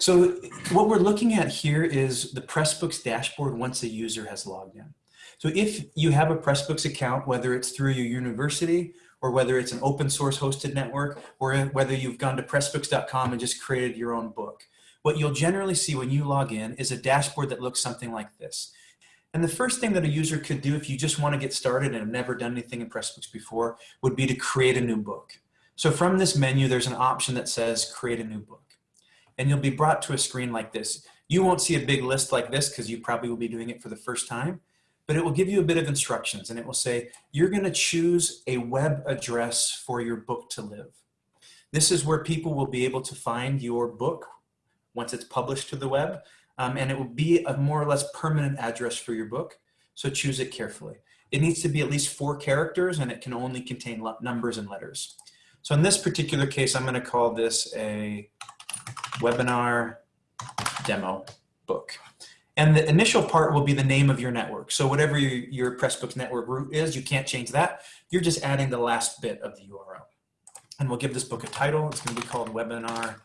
So what we're looking at here is the Pressbooks dashboard once a user has logged in. So if you have a Pressbooks account, whether it's through your university or whether it's an open source hosted network or whether you've gone to pressbooks.com and just created your own book, what you'll generally see when you log in is a dashboard that looks something like this. And the first thing that a user could do if you just want to get started and have never done anything in Pressbooks before would be to create a new book. So from this menu, there's an option that says create a new book. And you'll be brought to a screen like this. You won't see a big list like this because you probably will be doing it for the first time, but it will give you a bit of instructions and it will say, you're gonna choose a web address for your book to live. This is where people will be able to find your book once it's published to the web um, and it will be a more or less permanent address for your book. So choose it carefully. It needs to be at least four characters and it can only contain numbers and letters. So in this particular case, I'm gonna call this a webinar demo book. And the initial part will be the name of your network. So whatever your, your Pressbooks network root is, you can't change that. You're just adding the last bit of the URL. And we'll give this book a title. It's gonna be called webinar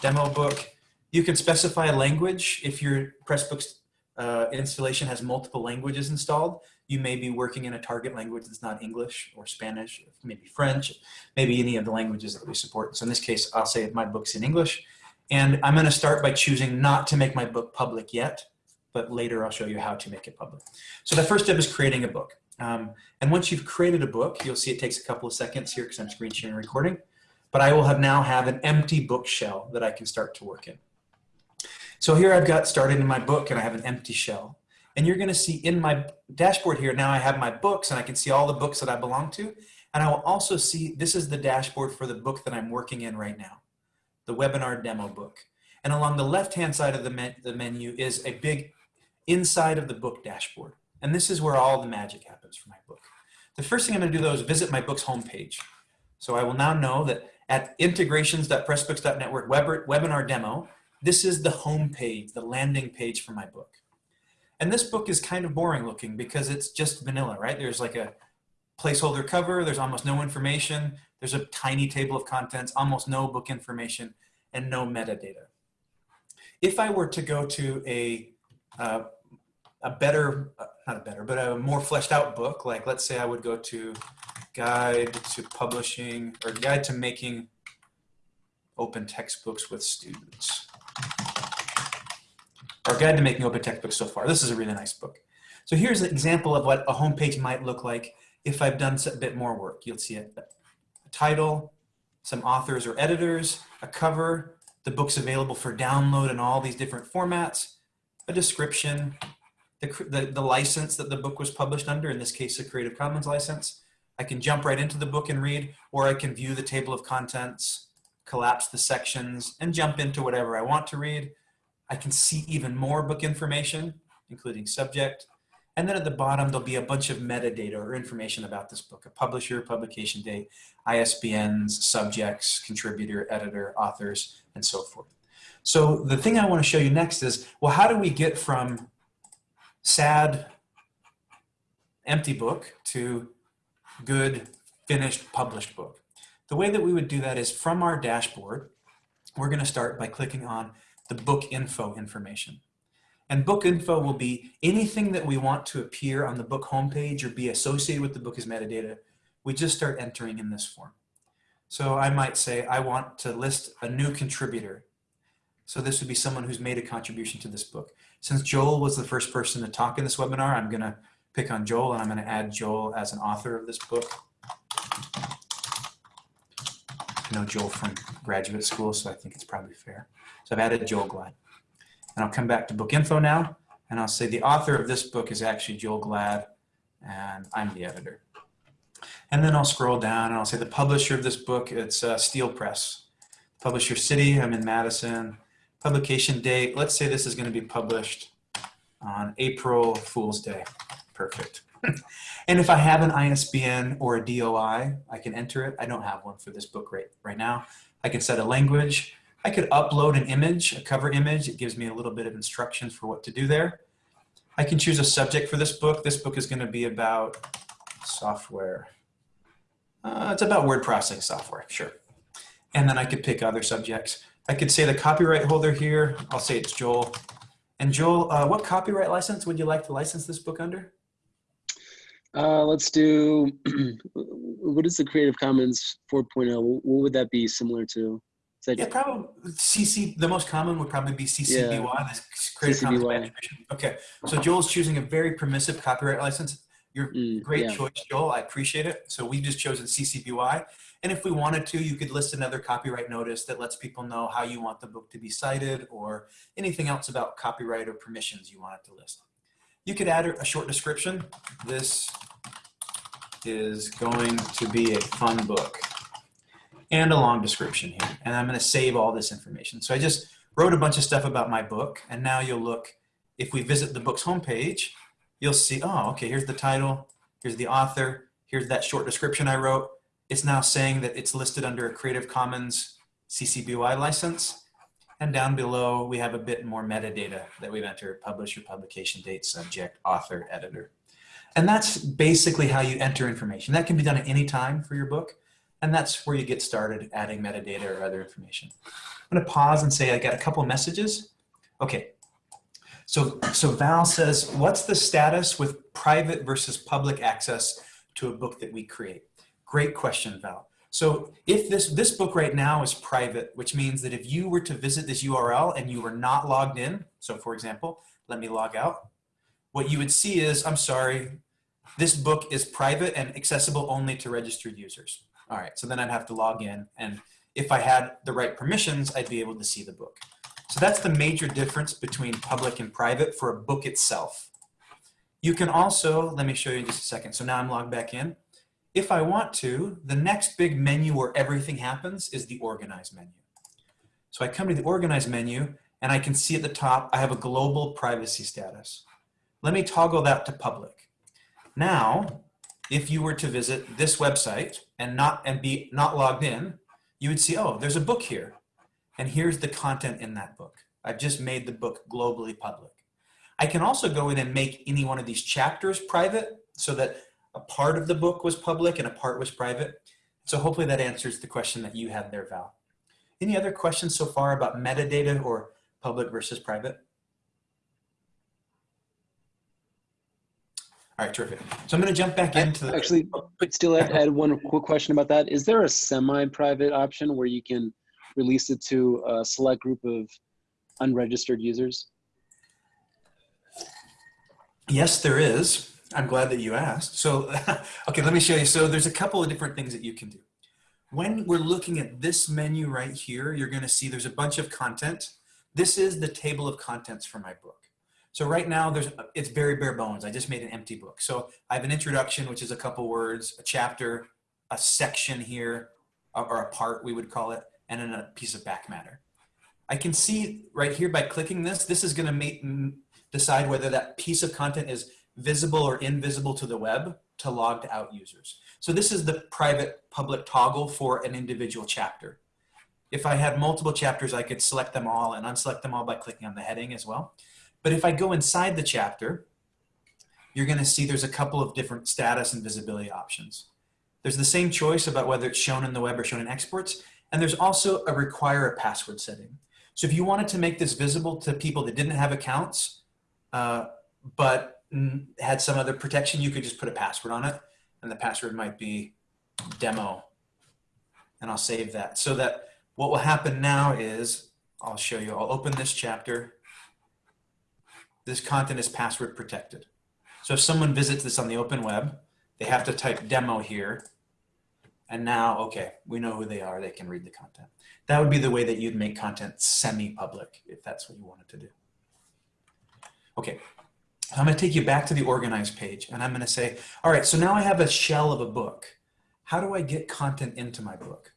demo book. You can specify a language if your Pressbooks uh, installation has multiple languages installed. You may be working in a target language that's not English or Spanish, maybe French, maybe any of the languages that we support. So in this case, I'll say my book's in English. And I'm gonna start by choosing not to make my book public yet, but later I'll show you how to make it public. So the first step is creating a book. Um, and once you've created a book, you'll see it takes a couple of seconds here because I'm screen sharing recording, but I will have now have an empty book shell that I can start to work in. So here I've got started in my book and I have an empty shell. And you're gonna see in my dashboard here, now I have my books and I can see all the books that I belong to. And I will also see, this is the dashboard for the book that I'm working in right now, the webinar demo book. And along the left-hand side of the, the menu is a big inside of the book dashboard. And this is where all the magic happens for my book. The first thing I'm gonna do though is visit my book's homepage. So I will now know that at integrations.pressbooks.network webinar demo, this is the home page, the landing page for my book. And this book is kind of boring looking because it's just vanilla, right? There's like a placeholder cover, there's almost no information, there's a tiny table of contents, almost no book information, and no metadata. If I were to go to a, uh, a better, uh, not a better, but a more fleshed out book, like let's say I would go to Guide to Publishing, or Guide to Making Open Textbooks with Students. Our Guide to Making Open Textbooks so far. This is a really nice book. So here's an example of what a homepage might look like if I've done a bit more work. You'll see a title, some authors or editors, a cover, the book's available for download in all these different formats, a description, the, the, the, license that the book was published under, in this case, a Creative Commons license. I can jump right into the book and read, or I can view the table of contents, collapse the sections, and jump into whatever I want to read. I can see even more book information, including subject. And then at the bottom, there'll be a bunch of metadata or information about this book, a publisher, publication date, ISBNs, subjects, contributor, editor, authors, and so forth. So the thing I want to show you next is, well, how do we get from sad, empty book to good, finished, published book? The way that we would do that is from our dashboard, we're going to start by clicking on the book info information. And book info will be anything that we want to appear on the book homepage or be associated with the book as metadata. We just start entering in this form. So I might say, I want to list a new contributor. So this would be someone who's made a contribution to this book. Since Joel was the first person to talk in this webinar, I'm gonna pick on Joel and I'm gonna add Joel as an author of this book. I know Joel from graduate school, so I think it's probably fair. So I've added Joel Glad. And I'll come back to book info now, and I'll say the author of this book is actually Joel Glad, and I'm the editor. And then I'll scroll down and I'll say the publisher of this book, it's uh, Steel Press. Publisher city, I'm in Madison. Publication date, let's say this is gonna be published on April Fool's Day. Perfect. and if I have an ISBN or a DOI, I can enter it. I don't have one for this book right, right now. I can set a language. I could upload an image, a cover image. It gives me a little bit of instructions for what to do there. I can choose a subject for this book. This book is going to be about software. Uh, it's about word processing software, sure. And then I could pick other subjects. I could say the copyright holder here, I'll say it's Joel. And Joel, uh, what copyright license would you like to license this book under? Uh, let's do, what is the Creative Commons 4.0? What would that be similar to? That, yeah, probably CC, the most common would probably be CC BY, yeah. this Creative CC Commons BY. Okay, so Joel's choosing a very permissive copyright license. You're mm, great yeah. choice, Joel. I appreciate it. So we've just chosen CC BY. And if we wanted to, you could list another copyright notice that lets people know how you want the book to be cited or anything else about copyright or permissions you want it to list. You could add a short description. This is going to be a fun book and a long description here. And I'm going to save all this information. So I just wrote a bunch of stuff about my book. And now you'll look, if we visit the book's homepage, you'll see, oh, okay, here's the title, here's the author, here's that short description I wrote. It's now saying that it's listed under a Creative Commons CC BY license. And down below, we have a bit more metadata that we've entered, publisher, publication date, subject, author, editor. And that's basically how you enter information. That can be done at any time for your book. And that's where you get started adding metadata or other information. I'm gonna pause and say I got a couple messages. Okay, so, so Val says, what's the status with private versus public access to a book that we create? Great question, Val. So if this, this book right now is private, which means that if you were to visit this URL and you were not logged in, so for example, let me log out, what you would see is, I'm sorry, this book is private and accessible only to registered users. All right, so then I'd have to log in and if I had the right permissions, I'd be able to see the book. So that's the major difference between public and private for a book itself. You can also, let me show you in just a second. So now I'm logged back in. If I want to, the next big menu where everything happens is the organize menu. So I come to the organize menu and I can see at the top, I have a global privacy status. Let me toggle that to public. Now, if you were to visit this website and not and be not logged in, you would see, oh, there's a book here. And here's the content in that book. I've just made the book globally public. I can also go in and make any one of these chapters private so that a part of the book was public and a part was private. So hopefully that answers the question that you had there, Val. Any other questions so far about metadata or public versus private? All right, terrific. So I'm going to jump back into the actually, but still add, add one quick question about that. Is there a semi-private option where you can release it to a select group of unregistered users? Yes, there is. I'm glad that you asked. So, okay, let me show you. So there's a couple of different things that you can do. When we're looking at this menu right here, you're gonna see there's a bunch of content. This is the table of contents for my book. So right now there's it's very bare bones. I just made an empty book. So I have an introduction, which is a couple words, a chapter, a section here, or a part we would call it, and then a piece of back matter. I can see right here by clicking this, this is gonna make, decide whether that piece of content is visible or invisible to the web to logged out users. So this is the private public toggle for an individual chapter. If I had multiple chapters, I could select them all and unselect them all by clicking on the heading as well. But if I go inside the chapter, you're gonna see there's a couple of different status and visibility options. There's the same choice about whether it's shown in the web or shown in exports, and there's also a require a password setting. So if you wanted to make this visible to people that didn't have accounts, uh, but had some other protection, you could just put a password on it. And the password might be demo. And I'll save that. So that what will happen now is, I'll show you, I'll open this chapter. This content is password protected. So if someone visits this on the open web, they have to type demo here and now, okay, we know who they are. They can read the content. That would be the way that you'd make content semi-public if that's what you wanted to do. Okay, I'm going to take you back to the organized page and I'm going to say, all right, so now I have a shell of a book. How do I get content into my book?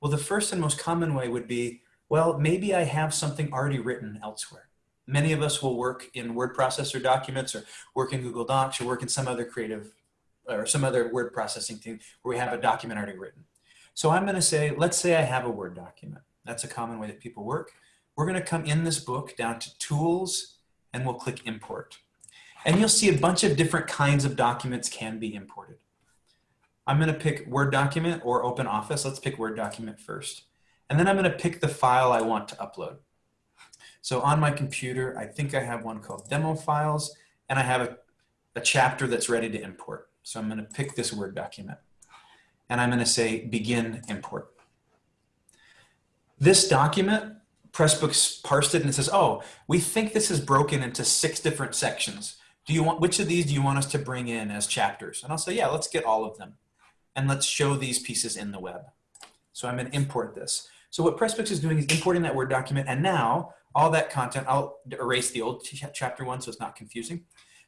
Well, the first and most common way would be, well, maybe I have something already written elsewhere. Many of us will work in word processor documents or work in Google Docs or work in some other creative or some other word processing thing where we have a document already written. So I'm going to say, let's say I have a Word document. That's a common way that people work. We're going to come in this book down to Tools, and we'll click Import. And you'll see a bunch of different kinds of documents can be imported. I'm going to pick Word document or Open Office. Let's pick Word document first. And then I'm going to pick the file I want to upload. So on my computer, I think I have one called demo files, and I have a, a chapter that's ready to import. So I'm going to pick this Word document, and I'm going to say begin import. This document, Pressbooks parsed it and it says, oh, we think this is broken into six different sections. Do you want, which of these do you want us to bring in as chapters? And I'll say, yeah, let's get all of them. And let's show these pieces in the web. So I'm going to import this. So what Pressbooks is doing is importing that Word document. And now all that content, I'll erase the old ch chapter one so it's not confusing.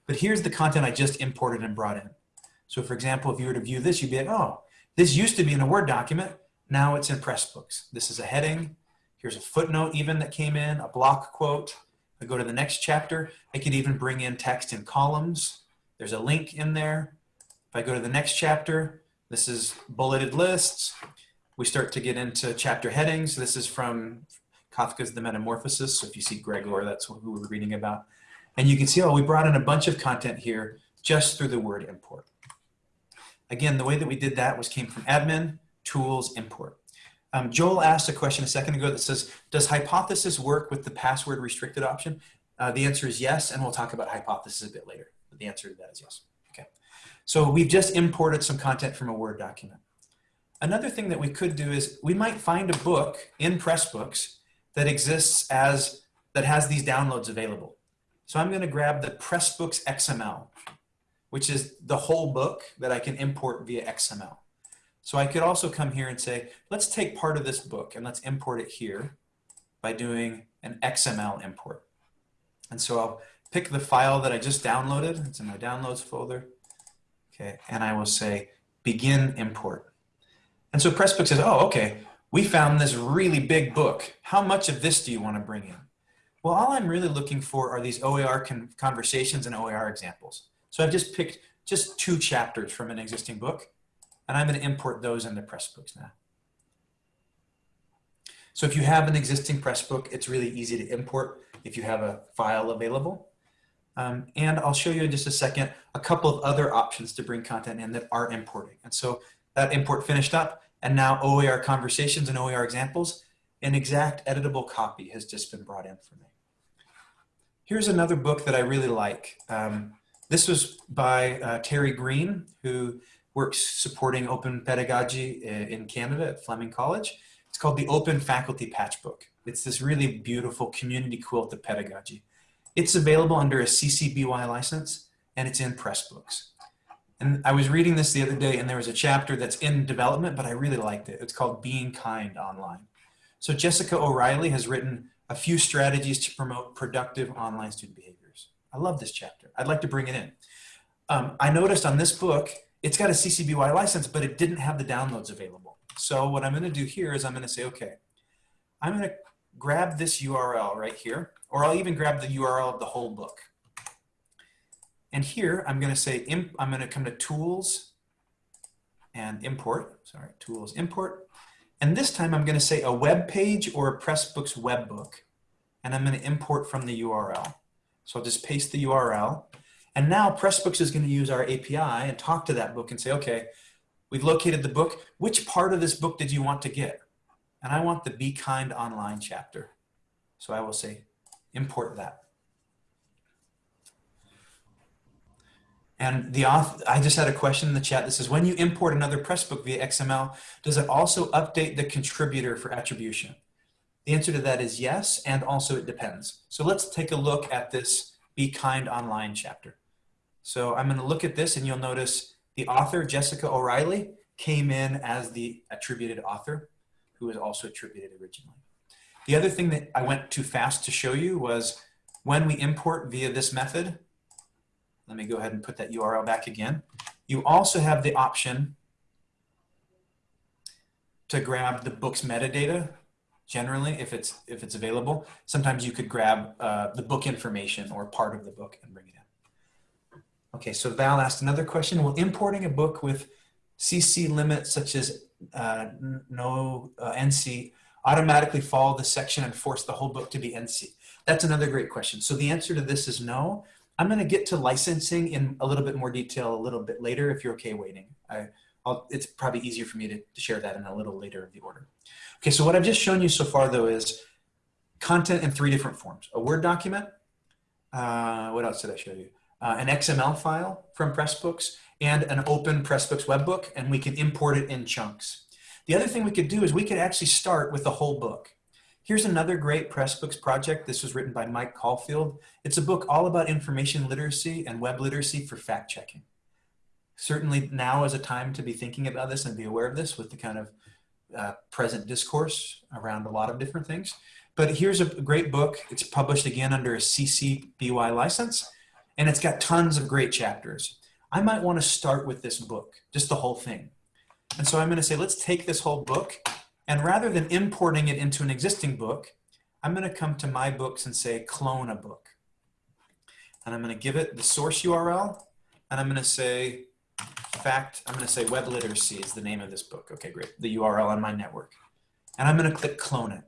But here's the content I just imported and brought in. So for example, if you were to view this, you'd be like, oh, this used to be in a Word document. Now it's in Pressbooks. This is a heading. Here's a footnote even that came in, a block quote. I go to the next chapter. I could even bring in text in columns. There's a link in there. If I go to the next chapter, this is bulleted lists. We start to get into chapter headings. This is from Kafka's The Metamorphosis. So if you see Gregor, that's who we're reading about. And you can see, oh, we brought in a bunch of content here just through the word import. Again, the way that we did that was came from admin, tools, import. Um, Joel asked a question a second ago that says, does hypothesis work with the password restricted option? Uh, the answer is yes, and we'll talk about hypothesis a bit later. But the answer to that is yes. Okay. So we've just imported some content from a Word document. Another thing that we could do is we might find a book in Pressbooks that exists as, that has these downloads available. So I'm gonna grab the Pressbooks XML, which is the whole book that I can import via XML. So I could also come here and say, let's take part of this book and let's import it here by doing an XML import. And so I'll pick the file that I just downloaded. It's in my downloads folder. Okay, and I will say begin import. And so Pressbook says, oh, okay, we found this really big book. How much of this do you want to bring in? Well, all I'm really looking for are these OER con conversations and OER examples. So I've just picked just two chapters from an existing book and I'm going to import those into Pressbooks now. So if you have an existing Pressbook, it's really easy to import if you have a file available. Um, and I'll show you in just a second a couple of other options to bring content in that are importing. And so that import finished up, and now OER conversations and OER examples, an exact editable copy has just been brought in for me. Here's another book that I really like. Um, this was by uh, Terry Greene, who works supporting open pedagogy in Canada at Fleming College. It's called the Open Faculty Patchbook. It's this really beautiful community quilt of pedagogy. It's available under a CC BY license and it's in Pressbooks. And I was reading this the other day and there was a chapter that's in development, but I really liked it. It's called Being Kind Online. So Jessica O'Reilly has written a few strategies to promote productive online student behaviors. I love this chapter. I'd like to bring it in. Um, I noticed on this book, it's got a CC BY license, but it didn't have the downloads available. So what I'm going to do here is I'm going to say, okay, I'm going to grab this URL right here, or I'll even grab the URL of the whole book. And here I'm going to say, I'm going to come to tools and import, sorry, tools import. And this time I'm going to say a web page or a Pressbooks web book. And I'm going to import from the URL. So I'll just paste the URL. And now Pressbooks is going to use our API and talk to that book and say, okay, we've located the book. Which part of this book did you want to get? And I want the Be Kind Online chapter. So I will say, import that. And the author, I just had a question in the chat that says, when you import another Pressbook via XML, does it also update the contributor for attribution? The answer to that is yes, and also it depends. So let's take a look at this Be Kind Online chapter. So I'm going to look at this and you'll notice the author, Jessica O'Reilly, came in as the attributed author, who was also attributed originally. The other thing that I went too fast to show you was when we import via this method, let me go ahead and put that URL back again. You also have the option to grab the book's metadata generally if it's if it's available. Sometimes you could grab uh, the book information or part of the book and bring it in. Okay, so Val asked another question. Will importing a book with CC limits such as uh, no uh, NC automatically follow the section and force the whole book to be NC? That's another great question. So the answer to this is no. I'm going to get to licensing in a little bit more detail a little bit later if you're okay waiting. I, I'll, it's probably easier for me to, to share that in a little later of the order. Okay, so what I've just shown you so far though is content in three different forms. A Word document, uh, what else did I show you? Uh, an XML file from Pressbooks and an open Pressbooks webbook and we can import it in chunks. The other thing we could do is we could actually start with the whole book. Here's another great Pressbooks project. This was written by Mike Caulfield. It's a book all about information literacy and web literacy for fact checking. Certainly now is a time to be thinking about this and be aware of this with the kind of uh, present discourse around a lot of different things. But here's a great book. It's published again under a CC BY license, and it's got tons of great chapters. I might want to start with this book, just the whole thing. And so I'm going to say, let's take this whole book, and rather than importing it into an existing book, I'm going to come to my books and say, clone a book. And I'm going to give it the source URL, and I'm going to say, fact, I'm going to say web literacy is the name of this book. Okay, great. The URL on my network. And I'm going to click clone it.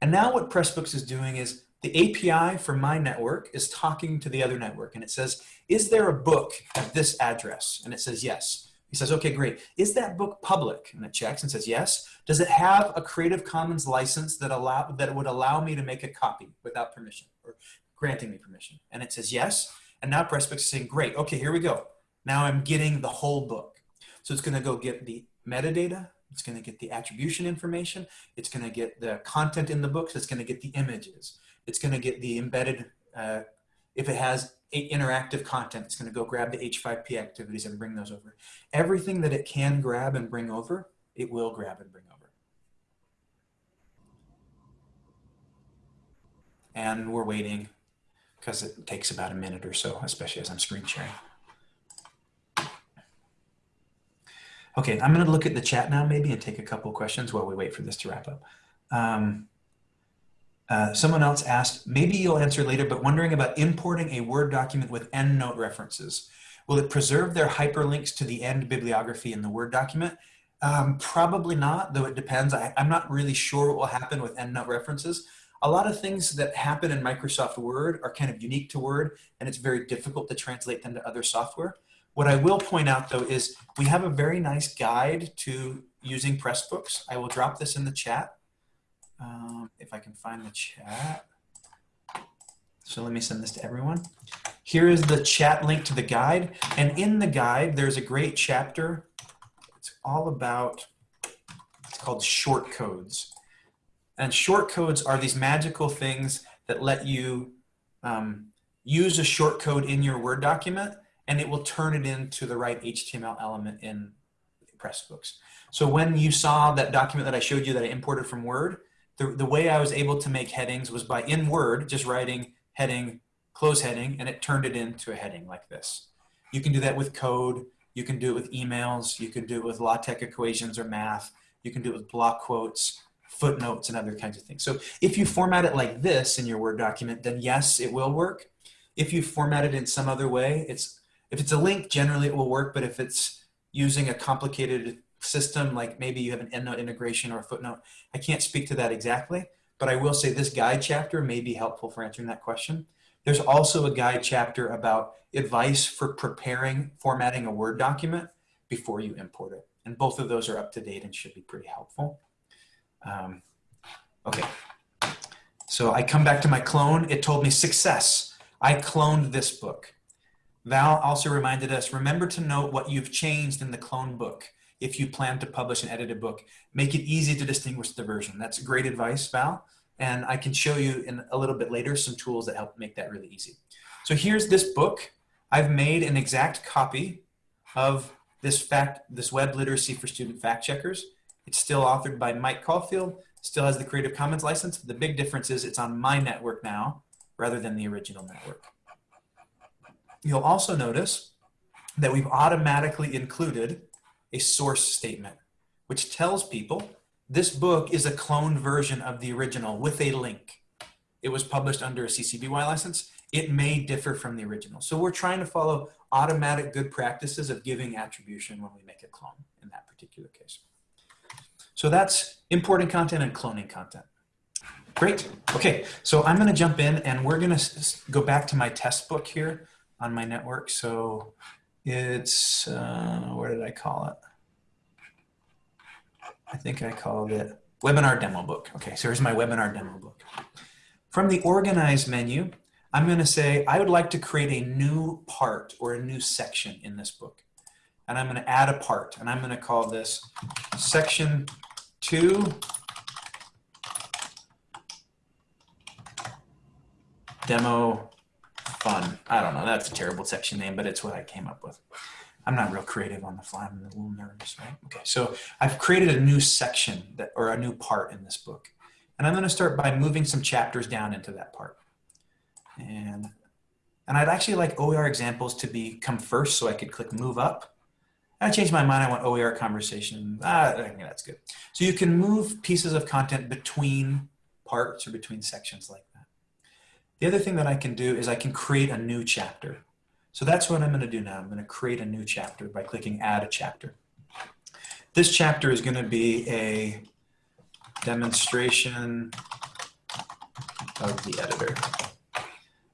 And now what Pressbooks is doing is the API for my network is talking to the other network and it says, is there a book at this address? And it says yes. He says, okay, great. Is that book public? And it checks and says yes. Does it have a Creative Commons license that allow that would allow me to make a copy without permission or granting me permission? And it says yes. And now Pressbooks is saying, great, okay, here we go. Now I'm getting the whole book. So it's gonna go get the metadata, it's going to get the attribution information. It's going to get the content in the books. It's going to get the images. It's going to get the embedded, uh, if it has interactive content, it's going to go grab the H5P activities and bring those over. Everything that it can grab and bring over, it will grab and bring over. And we're waiting because it takes about a minute or so, especially as I'm screen sharing. Okay, I'm going to look at the chat now maybe and take a couple questions while we wait for this to wrap up. Um, uh, someone else asked, maybe you'll answer later, but wondering about importing a Word document with EndNote references. Will it preserve their hyperlinks to the end bibliography in the Word document? Um, probably not, though it depends. I, I'm not really sure what will happen with EndNote references. A lot of things that happen in Microsoft Word are kind of unique to Word, and it's very difficult to translate them to other software. What I will point out though is we have a very nice guide to using Pressbooks. I will drop this in the chat. Um, if I can find the chat. So let me send this to everyone. Here is the chat link to the guide. And in the guide, there's a great chapter. It's all about, it's called short codes. And short codes are these magical things that let you um, use a short code in your Word document and it will turn it into the right HTML element in Pressbooks. So when you saw that document that I showed you that I imported from Word, the, the way I was able to make headings was by in Word, just writing heading, close heading, and it turned it into a heading like this. You can do that with code. You can do it with emails. You can do it with LaTeX equations or math. You can do it with block quotes, footnotes, and other kinds of things. So if you format it like this in your Word document, then yes, it will work. If you format it in some other way, it's if it's a link, generally it will work, but if it's using a complicated system, like maybe you have an EndNote integration or a footnote, I can't speak to that exactly, but I will say this guide chapter may be helpful for answering that question. There's also a guide chapter about advice for preparing, formatting a Word document before you import it. And both of those are up to date and should be pretty helpful. Um, okay, so I come back to my clone. It told me success. I cloned this book. Val also reminded us, remember to note what you've changed in the clone book. If you plan to publish an edited book, make it easy to distinguish the version. That's great advice, Val. And I can show you in a little bit later some tools that help make that really easy. So here's this book. I've made an exact copy of this fact, this web literacy for student fact checkers. It's still authored by Mike Caulfield, still has the Creative Commons license. The big difference is it's on my network now rather than the original network. You'll also notice that we've automatically included a source statement, which tells people this book is a cloned version of the original with a link. It was published under a CC BY license. It may differ from the original. So we're trying to follow automatic good practices of giving attribution when we make a clone in that particular case. So that's importing content and cloning content. Great. Okay, so I'm going to jump in and we're going to go back to my test book here on my network. So it's, uh, where did I call it? I think I called it webinar demo book. Okay, so here's my webinar demo book. From the organize menu, I'm going to say I would like to create a new part or a new section in this book. And I'm going to add a part and I'm going to call this section two demo fun. I don't know. That's a terrible section name, but it's what I came up with. I'm not real creative on the fly. I'm a little nervous, right? Okay, so I've created a new section that, or a new part in this book. And I'm going to start by moving some chapters down into that part. And, and I'd actually like OER examples to be come first so I could click move up. I changed my mind. I want OER conversation. Ah, think that's good. So you can move pieces of content between parts or between sections like. The other thing that I can do is I can create a new chapter. So that's what I'm going to do now. I'm going to create a new chapter by clicking add a chapter. This chapter is going to be a demonstration of the editor.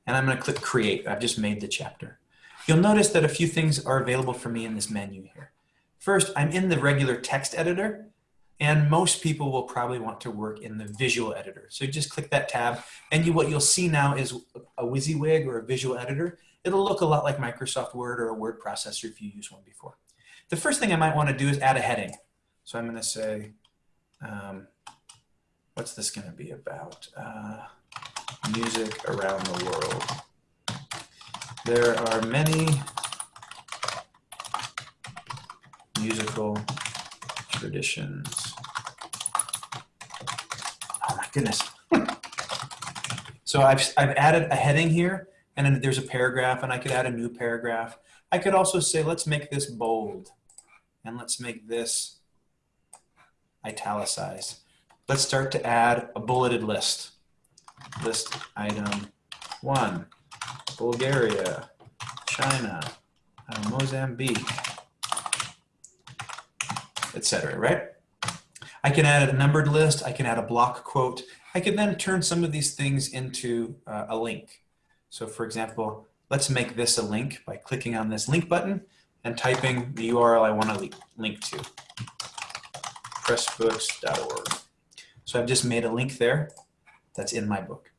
And I'm going to click create. I've just made the chapter. You'll notice that a few things are available for me in this menu here. First, I'm in the regular text editor, and most people will probably want to work in the visual editor. So just click that tab, and you, what you'll see now is a WYSIWYG or a visual editor. It'll look a lot like Microsoft Word or a word processor if you used one before. The first thing I might want to do is add a heading. So I'm going to say, um, what's this going to be about? Uh, music around the world. There are many musical traditions. Goodness. so I've, I've added a heading here and then there's a paragraph and I could add a new paragraph. I could also say, let's make this bold and let's make this italicized. Let's start to add a bulleted list. List item one, Bulgaria, China, uh, Mozambique, etc. right? I can add a numbered list. I can add a block quote. I can then turn some of these things into uh, a link. So for example, let's make this a link by clicking on this link button and typing the URL I want to link to, pressbooks.org. So I've just made a link there that's in my book.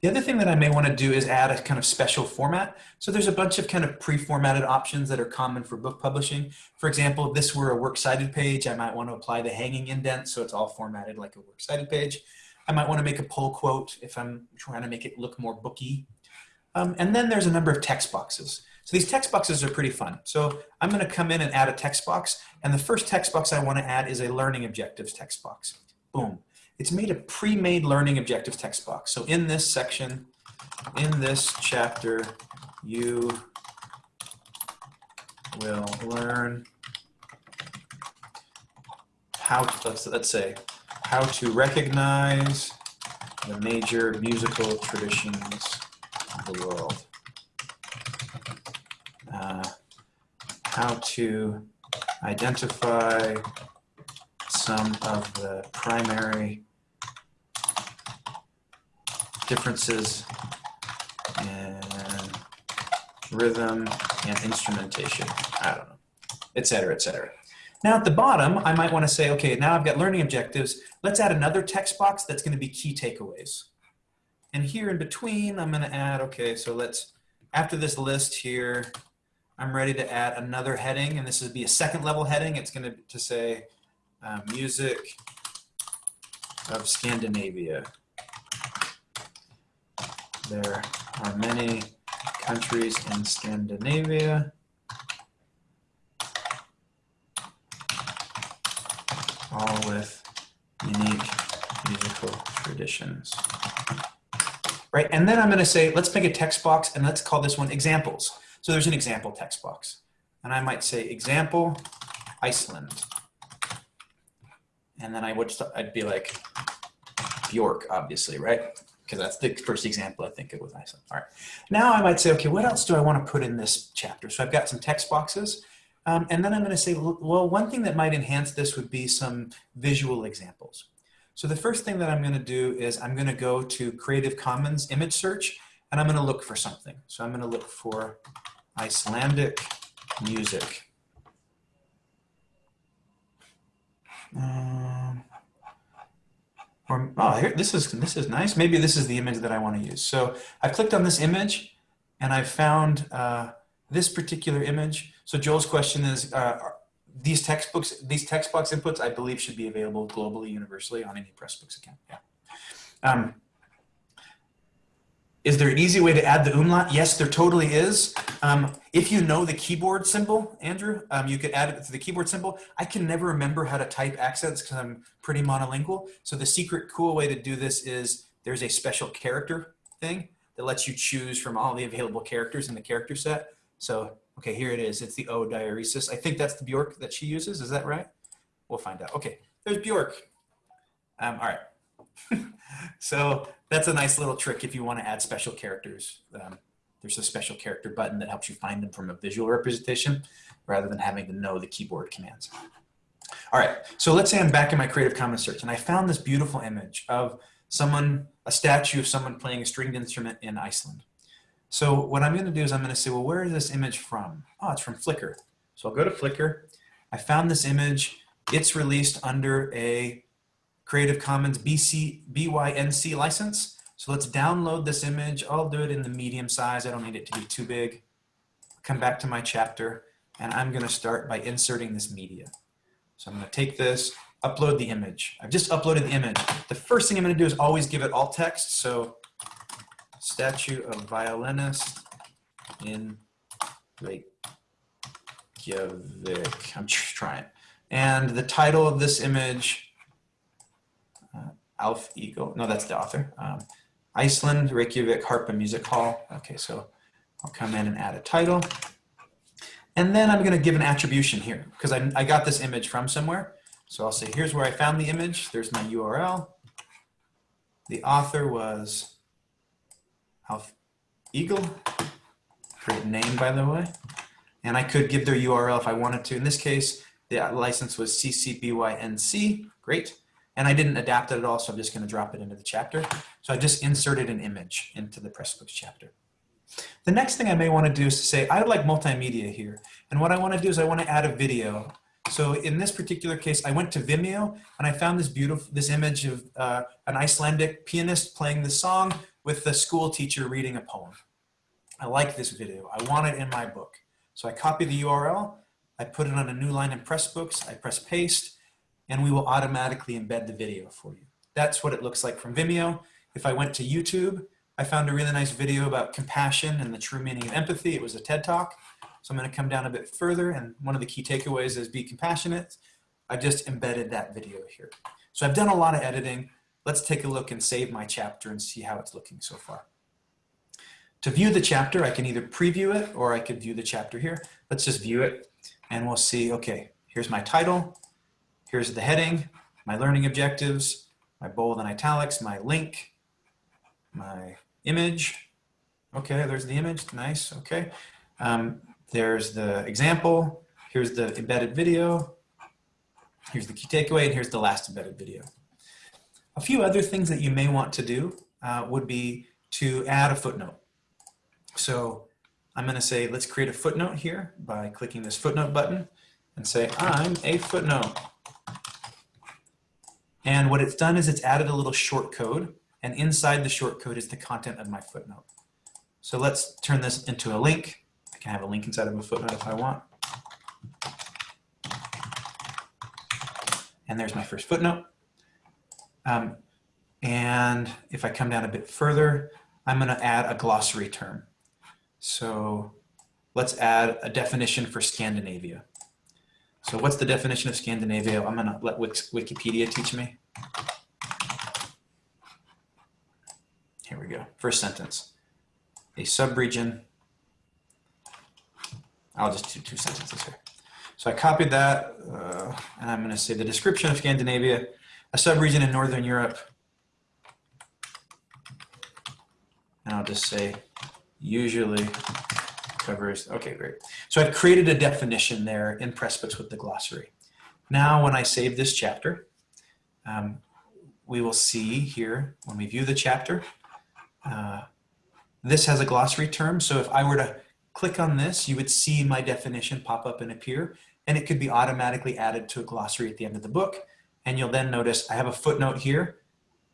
The other thing that I may want to do is add a kind of special format. So there's a bunch of kind of pre-formatted options that are common for book publishing. For example, if this were a works cited page, I might want to apply the hanging indent so it's all formatted like a works cited page. I might want to make a pull quote if I'm trying to make it look more booky. Um, and then there's a number of text boxes. So these text boxes are pretty fun. So I'm going to come in and add a text box. And the first text box I want to add is a learning objectives text box. Boom it's made a pre-made learning objectives text box. So in this section, in this chapter, you will learn how to, let's, let's say, how to recognize the major musical traditions of the world. Uh, how to identify some of the primary differences in rhythm and instrumentation. I don't know, et cetera, et cetera. Now at the bottom, I might want to say, okay, now I've got learning objectives. Let's add another text box that's going to be key takeaways. And here in between, I'm going to add, okay, so let's, after this list here, I'm ready to add another heading, and this would be a second level heading. It's going to, to say uh, music of Scandinavia. There are many countries in Scandinavia. all with unique musical traditions. Right, and then I'm gonna say, let's make a text box and let's call this one examples. So there's an example text box. And I might say example Iceland. And then I would, I'd be like Bjork, obviously, right? Because that's the first example I think of with Iceland. All right. Now I might say, okay, what else do I want to put in this chapter? So I've got some text boxes. Um, and then I'm going to say, well, one thing that might enhance this would be some visual examples. So the first thing that I'm going to do is I'm going to go to Creative Commons image search and I'm going to look for something. So I'm going to look for Icelandic music. Um, or, oh, here, this is this is nice. Maybe this is the image that I want to use. So I've clicked on this image, and I've found uh, this particular image. So Joel's question is, uh, these textbooks, these text box inputs, I believe should be available globally, universally on any Pressbooks account. Yeah. Um, is there an easy way to add the umlaut? Yes, there totally is. Um, if you know the keyboard symbol, Andrew, um, you could add it to the keyboard symbol. I can never remember how to type accents because I'm pretty monolingual. So the secret cool way to do this is there's a special character thing that lets you choose from all the available characters in the character set. So, okay, here it is. It's the O diaeresis. I think that's the Bjork that she uses. Is that right? We'll find out. Okay, there's Bjork. Um, all right. so that's a nice little trick if you want to add special characters. Um, there's a special character button that helps you find them from a visual representation rather than having to know the keyboard commands. All right, so let's say I'm back in my Creative Commons search and I found this beautiful image of someone, a statue of someone playing a stringed instrument in Iceland. So what I'm gonna do is I'm gonna say, well, where is this image from? Oh, it's from Flickr. So I'll go to Flickr. I found this image. It's released under a Creative Commons BC, BYNC license. So let's download this image. I'll do it in the medium size. I don't need it to be too big. Come back to my chapter and I'm gonna start by inserting this media. So I'm gonna take this, upload the image. I've just uploaded the image. The first thing I'm gonna do is always give it alt text. So statue of violinist in Reykjavik. I'm just trying. And the title of this image Alf Eagle. No, that's the author. Um, Iceland, Reykjavik Harpa Music Hall. Okay, so I'll come in and add a title. And then I'm going to give an attribution here because I, I got this image from somewhere. So I'll say, here's where I found the image. There's my URL. The author was Alf Eagle. Great name, by the way. And I could give their URL if I wanted to. In this case, the license was CC BY NC. Great and I didn't adapt it at all, so I'm just going to drop it into the chapter. So I just inserted an image into the Pressbooks chapter. The next thing I may want to do is to say, I would like multimedia here. And what I want to do is I want to add a video. So in this particular case, I went to Vimeo and I found this beautiful, this image of uh, an Icelandic pianist playing the song with the school teacher reading a poem. I like this video. I want it in my book. So I copy the URL, I put it on a new line in Pressbooks, I press paste, and we will automatically embed the video for you. That's what it looks like from Vimeo. If I went to YouTube, I found a really nice video about compassion and the true meaning of empathy. It was a TED Talk. So I'm gonna come down a bit further and one of the key takeaways is be compassionate. I just embedded that video here. So I've done a lot of editing. Let's take a look and save my chapter and see how it's looking so far. To view the chapter, I can either preview it or I could view the chapter here. Let's just view it and we'll see, okay, here's my title. Here's the heading, my learning objectives, my bold and italics, my link, my image. Okay, there's the image, nice, okay. Um, there's the example, here's the embedded video, here's the key takeaway, and here's the last embedded video. A few other things that you may want to do uh, would be to add a footnote. So I'm gonna say, let's create a footnote here by clicking this footnote button and say, I'm a footnote. And what it's done is it's added a little short code and inside the short code is the content of my footnote. So let's turn this into a link. I can have a link inside of a footnote if I want. And there's my first footnote. Um, and if I come down a bit further, I'm going to add a glossary term. So let's add a definition for Scandinavia. So what's the definition of Scandinavia? I'm gonna let Wikipedia teach me. Here we go, first sentence. A subregion, I'll just do two sentences here. So I copied that, uh, and I'm gonna say the description of Scandinavia, a subregion in Northern Europe. And I'll just say usually covers, okay, great. So I've created a definition there in Pressbooks with the glossary. Now when I save this chapter, um, we will see here when we view the chapter, uh, this has a glossary term. So if I were to click on this, you would see my definition pop up and appear, and it could be automatically added to a glossary at the end of the book. And you'll then notice I have a footnote here.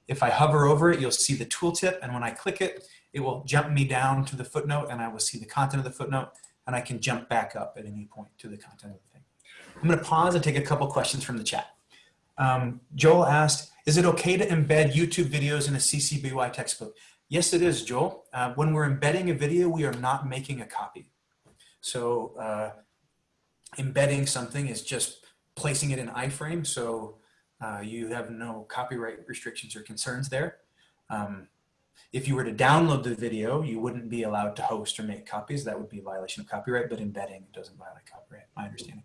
If I hover over it, you'll see the tooltip. And when I click it, it will jump me down to the footnote and I will see the content of the footnote and I can jump back up at any point to the content of the thing. I'm gonna pause and take a couple questions from the chat. Um, Joel asked, is it okay to embed YouTube videos in a CC BY textbook? Yes, it is, Joel. Uh, when we're embedding a video, we are not making a copy. So uh, embedding something is just placing it in iframe. So uh, you have no copyright restrictions or concerns there. Um, if you were to download the video, you wouldn't be allowed to host or make copies. That would be a violation of copyright, but embedding doesn't violate copyright, my understanding.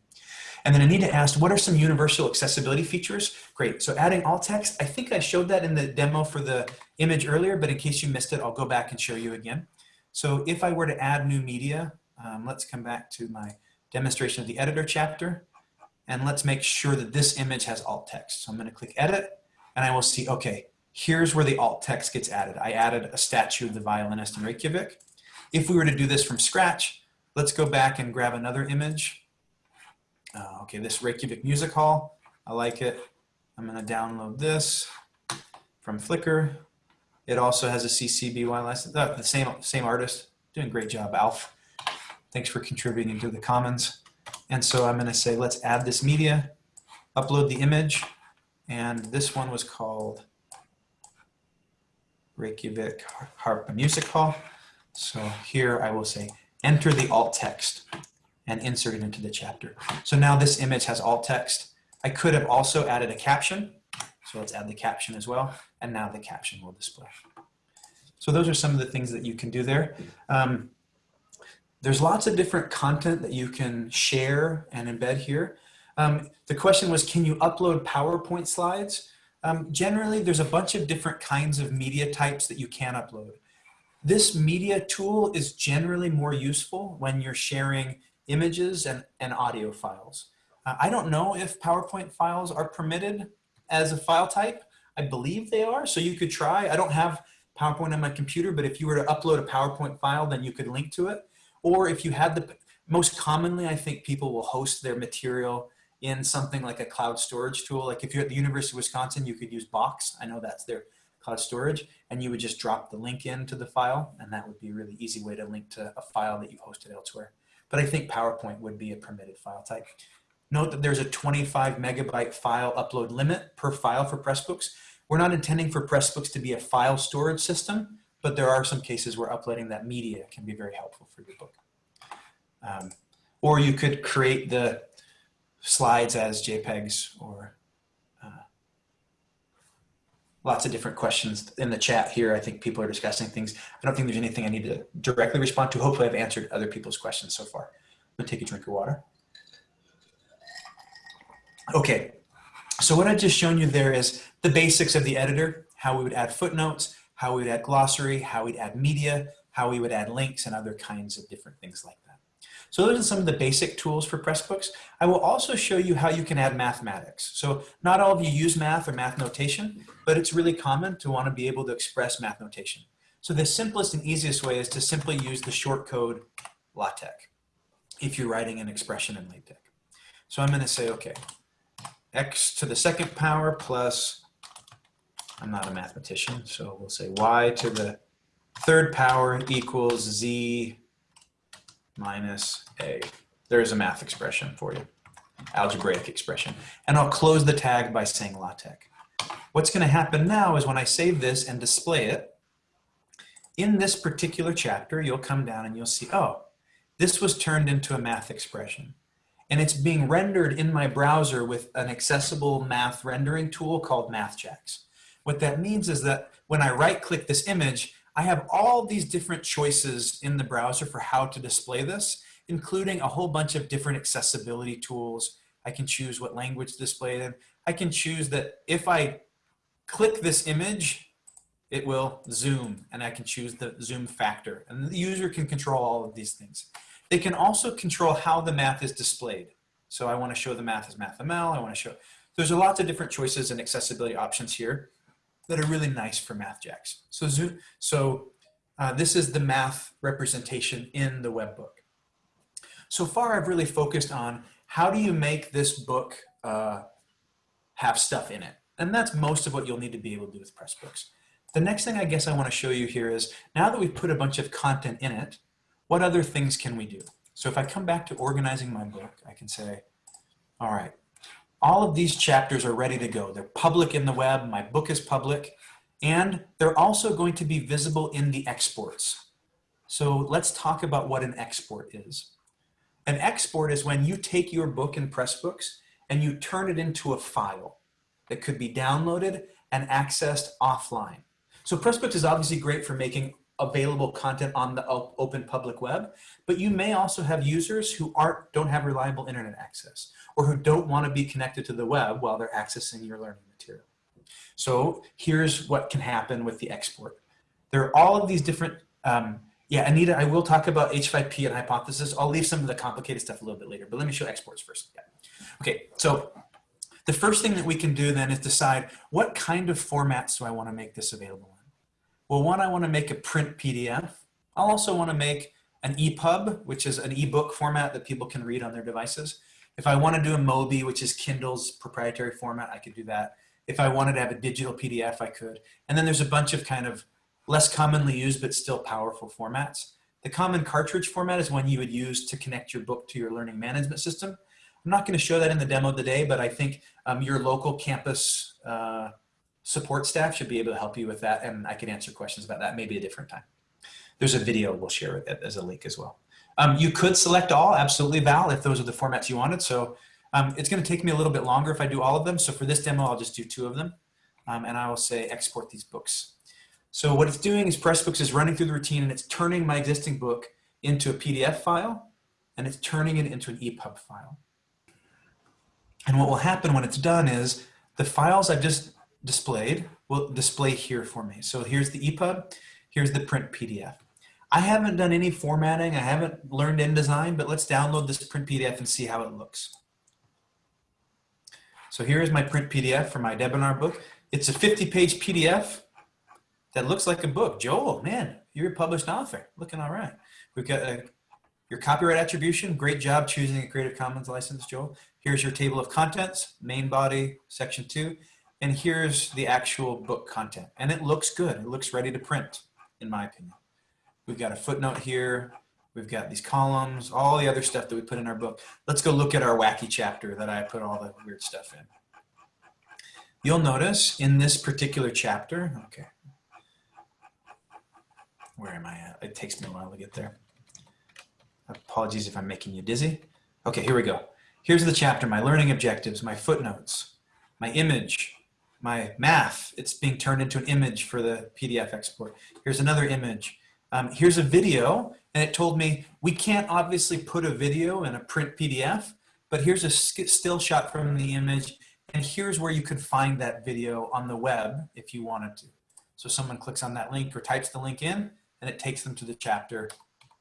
And then Anita asked, what are some universal accessibility features? Great, so adding alt text, I think I showed that in the demo for the image earlier, but in case you missed it, I'll go back and show you again. So if I were to add new media, um, let's come back to my demonstration of the editor chapter, and let's make sure that this image has alt text. So I'm gonna click edit, and I will see, okay, here's where the alt text gets added. I added a statue of the violinist in Reykjavik. If we were to do this from scratch, let's go back and grab another image. Uh, okay, this Reykjavik Music Hall, I like it. I'm gonna download this from Flickr. It also has a CC BY license, uh, the same, same artist. Doing great job, Alf. Thanks for contributing to the commons. And so I'm gonna say, let's add this media, upload the image, and this one was called Reykjavik Harpa Music Hall. So here I will say, enter the alt text and insert it into the chapter. So now this image has alt text. I could have also added a caption. So let's add the caption as well. And now the caption will display. So those are some of the things that you can do there. Um, there's lots of different content that you can share and embed here. Um, the question was, can you upload PowerPoint slides? Um, generally, there's a bunch of different kinds of media types that you can upload. This media tool is generally more useful when you're sharing images and, and audio files. Uh, I don't know if PowerPoint files are permitted as a file type. I believe they are, so you could try. I don't have PowerPoint on my computer, but if you were to upload a PowerPoint file, then you could link to it. Or if you had the, most commonly, I think people will host their material in something like a cloud storage tool. Like if you're at the University of Wisconsin, you could use Box. I know that's their cloud storage and you would just drop the link into the file and that would be a really easy way to link to a file that you've hosted elsewhere. But I think PowerPoint would be a permitted file type. Note that there's a 25 megabyte file upload limit per file for Pressbooks. We're not intending for Pressbooks to be a file storage system, but there are some cases where uploading that media can be very helpful for your book. Um, or you could create the slides as JPEGs or uh, lots of different questions in the chat here. I think people are discussing things. I don't think there's anything I need to directly respond to. Hopefully I've answered other people's questions so far. I'm gonna take a drink of water. Okay, so what I've just shown you there is the basics of the editor, how we would add footnotes, how we would add glossary, how we'd add media, how we would add links and other kinds of different things like that. So those are some of the basic tools for Pressbooks. I will also show you how you can add mathematics. So not all of you use math or math notation, but it's really common to want to be able to express math notation. So the simplest and easiest way is to simply use the short code LaTeX if you're writing an expression in LaTeX. So I'm going to say, okay, x to the second power plus, I'm not a mathematician, so we'll say y to the third power equals z minus a. There's a math expression for you, algebraic expression. And I'll close the tag by saying LaTeX. What's going to happen now is when I save this and display it, in this particular chapter, you'll come down and you'll see, oh, this was turned into a math expression. And it's being rendered in my browser with an accessible math rendering tool called MathJax. What that means is that when I right click this image, I have all these different choices in the browser for how to display this, including a whole bunch of different accessibility tools. I can choose what language to display in. I can choose that if I click this image, it will zoom and I can choose the zoom factor and the user can control all of these things. They can also control how the math is displayed. So I want to show the math as MathML. I want to show, there's a lots of different choices and accessibility options here that are really nice for MathJax. So, so uh, this is the math representation in the web book. So far, I've really focused on how do you make this book uh, have stuff in it. And that's most of what you'll need to be able to do with Pressbooks. The next thing I guess I want to show you here is now that we've put a bunch of content in it, what other things can we do? So if I come back to organizing my book, I can say, all right, all of these chapters are ready to go. They're public in the web, my book is public, and they're also going to be visible in the exports. So let's talk about what an export is. An export is when you take your book in Pressbooks and you turn it into a file that could be downloaded and accessed offline. So Pressbooks is obviously great for making available content on the open public web, but you may also have users who aren't, don't have reliable internet access or who don't want to be connected to the web while they're accessing your learning material. So here's what can happen with the export. There are all of these different, um, yeah, Anita, I will talk about H5P and hypothesis. I'll leave some of the complicated stuff a little bit later, but let me show exports first. Yeah. Okay, so the first thing that we can do then is decide what kind of formats do I want to make this available in? Well, one, I want to make a print PDF. I'll also want to make an EPUB, which is an ebook format that people can read on their devices. If I want to do a Mobi, which is Kindle's proprietary format, I could do that. If I wanted to have a digital PDF, I could. And then there's a bunch of kind of less commonly used but still powerful formats. The common cartridge format is one you would use to connect your book to your learning management system. I'm not going to show that in the demo today, but I think um, your local campus uh, support staff should be able to help you with that, and I can answer questions about that maybe a different time. There's a video we'll share it as a link as well. Um, you could select all, absolutely Val, if those are the formats you wanted. So um, it's going to take me a little bit longer if I do all of them. So for this demo, I'll just do two of them. Um, and I will say export these books. So what it's doing is Pressbooks is running through the routine and it's turning my existing book into a PDF file and it's turning it into an EPUB file. And what will happen when it's done is the files I've just displayed will display here for me. So here's the EPUB, here's the print PDF. I haven't done any formatting, I haven't learned InDesign, but let's download this print PDF and see how it looks. So here is my print PDF for my Debinar book. It's a 50 page PDF that looks like a book. Joel, man, you're a published author, looking all right. We've got a, your copyright attribution, great job choosing a Creative Commons license, Joel. Here's your table of contents, main body, section two, and here's the actual book content. And it looks good, it looks ready to print, in my opinion. We've got a footnote here. We've got these columns, all the other stuff that we put in our book. Let's go look at our wacky chapter that I put all the weird stuff in. You'll notice in this particular chapter, okay, where am I at? It takes me a while to get there. Apologies if I'm making you dizzy. Okay, here we go. Here's the chapter, my learning objectives, my footnotes, my image, my math. It's being turned into an image for the PDF export. Here's another image um, here's a video, and it told me we can't obviously put a video in a print PDF, but here's a still shot from the image, and here's where you could find that video on the web if you wanted to. So someone clicks on that link or types the link in, and it takes them to the chapter,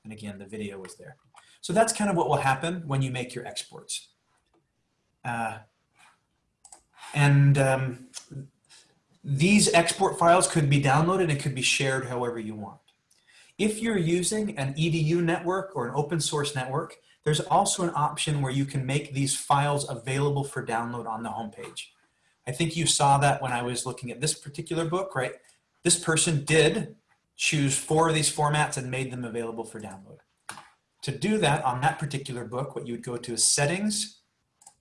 and again, the video was there. So that's kind of what will happen when you make your exports. Uh, and um, these export files could be downloaded and could be shared however you want. If you're using an EDU network or an open source network, there's also an option where you can make these files available for download on the homepage. I think you saw that when I was looking at this particular book, right? This person did choose four of these formats and made them available for download. To do that on that particular book, what you would go to is settings,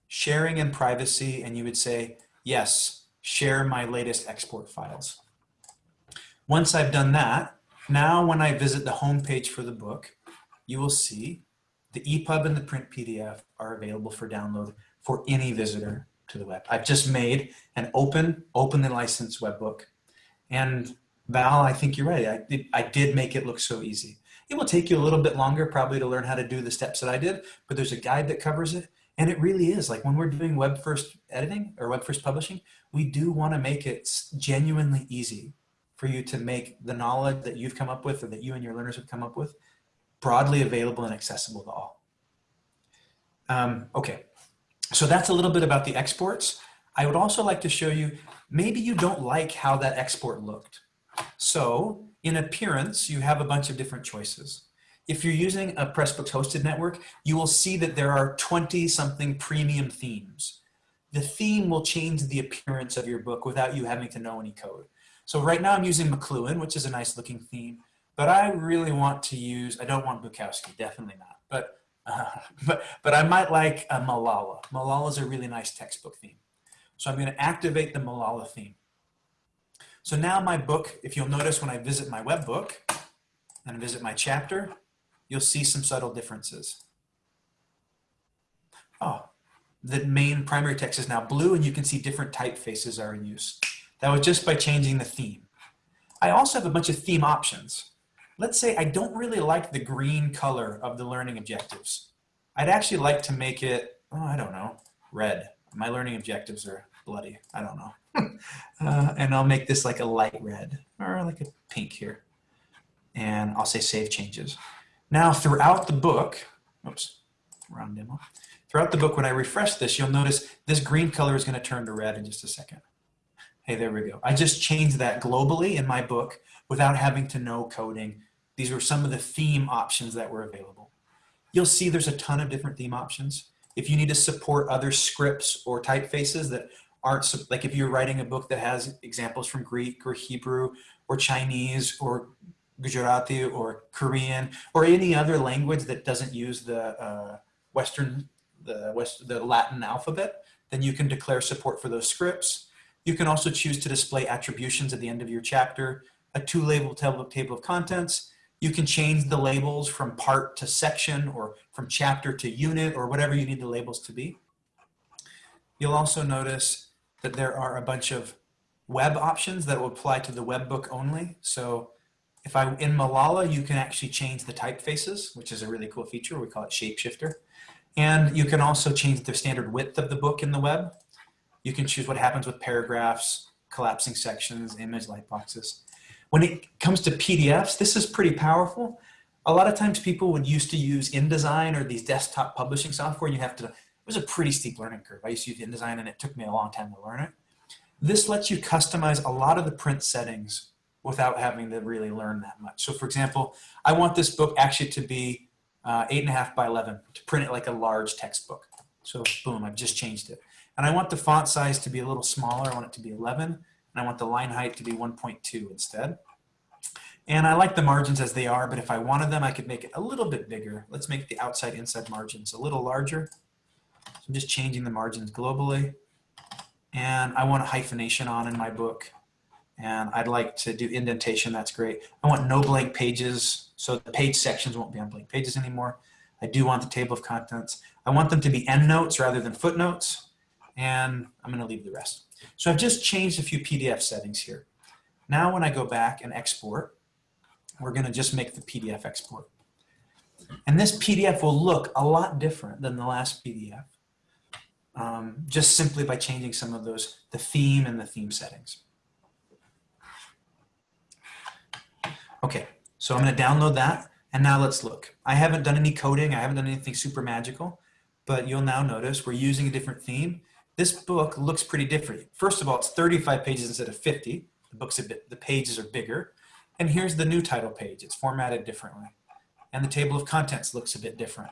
sharing and privacy, and you would say, yes, share my latest export files. Once I've done that, now, when I visit the home page for the book, you will see the EPUB and the print PDF are available for download for any visitor to the web. I've just made an open, openly licensed web book. And Val, I think you're right. I did, I did make it look so easy. It will take you a little bit longer probably to learn how to do the steps that I did, but there's a guide that covers it. And it really is like when we're doing web first editing or web first publishing, we do want to make it genuinely easy for you to make the knowledge that you've come up with or that you and your learners have come up with broadly available and accessible to all. Um, okay, so that's a little bit about the exports. I would also like to show you, maybe you don't like how that export looked. So in appearance, you have a bunch of different choices. If you're using a Pressbooks hosted network, you will see that there are 20 something premium themes. The theme will change the appearance of your book without you having to know any code. So right now I'm using McLuhan, which is a nice looking theme, but I really want to use, I don't want Bukowski, definitely not, but, uh, but, but I might like a Malala. Malala is a really nice textbook theme. So I'm gonna activate the Malala theme. So now my book, if you'll notice when I visit my web book and visit my chapter, you'll see some subtle differences. Oh, the main primary text is now blue and you can see different typefaces are in use. That was just by changing the theme. I also have a bunch of theme options. Let's say I don't really like the green color of the learning objectives. I'd actually like to make it, oh, I don't know, red. My learning objectives are bloody, I don't know. uh, and I'll make this like a light red or like a pink here. And I'll say save changes. Now throughout the book, oops, wrong demo. Throughout the book, when I refresh this, you'll notice this green color is gonna turn to red in just a second. Hey, there we go. I just changed that globally in my book without having to know coding. These were some of the theme options that were available. You'll see there's a ton of different theme options. If you need to support other scripts or typefaces that aren't, like if you're writing a book that has examples from Greek or Hebrew or Chinese or Gujarati or Korean or any other language that doesn't use the uh, Western, the West, the Latin alphabet, then you can declare support for those scripts. You can also choose to display attributions at the end of your chapter, a two label table, table of contents. You can change the labels from part to section or from chapter to unit or whatever you need the labels to be. You'll also notice that there are a bunch of web options that will apply to the web book only. So if I in Malala, you can actually change the typefaces, which is a really cool feature. We call it Shapeshifter. And you can also change the standard width of the book in the web. You can choose what happens with paragraphs, collapsing sections, image light boxes. When it comes to PDFs, this is pretty powerful. A lot of times people would used to use InDesign or these desktop publishing software. You have to, it was a pretty steep learning curve. I used to use InDesign and it took me a long time to learn it. This lets you customize a lot of the print settings without having to really learn that much. So for example, I want this book actually to be uh, eight and a half by 11 to print it like a large textbook. So boom, I've just changed it. And I want the font size to be a little smaller. I want it to be 11 and I want the line height to be 1.2 instead. And I like the margins as they are, but if I wanted them, I could make it a little bit bigger. Let's make the outside inside margins a little larger. So I'm just changing the margins globally. And I want a hyphenation on in my book and I'd like to do indentation, that's great. I want no blank pages, so the page sections won't be on blank pages anymore. I do want the table of contents. I want them to be endnotes rather than footnotes, and I'm gonna leave the rest. So I've just changed a few PDF settings here. Now when I go back and export, we're gonna just make the PDF export. And this PDF will look a lot different than the last PDF, um, just simply by changing some of those, the theme and the theme settings. Okay, so I'm gonna download that and now let's look. I haven't done any coding, I haven't done anything super magical, but you'll now notice we're using a different theme. This book looks pretty different. First of all, it's 35 pages instead of 50. The book's a bit, the pages are bigger. And here's the new title page. It's formatted differently. And the table of contents looks a bit different.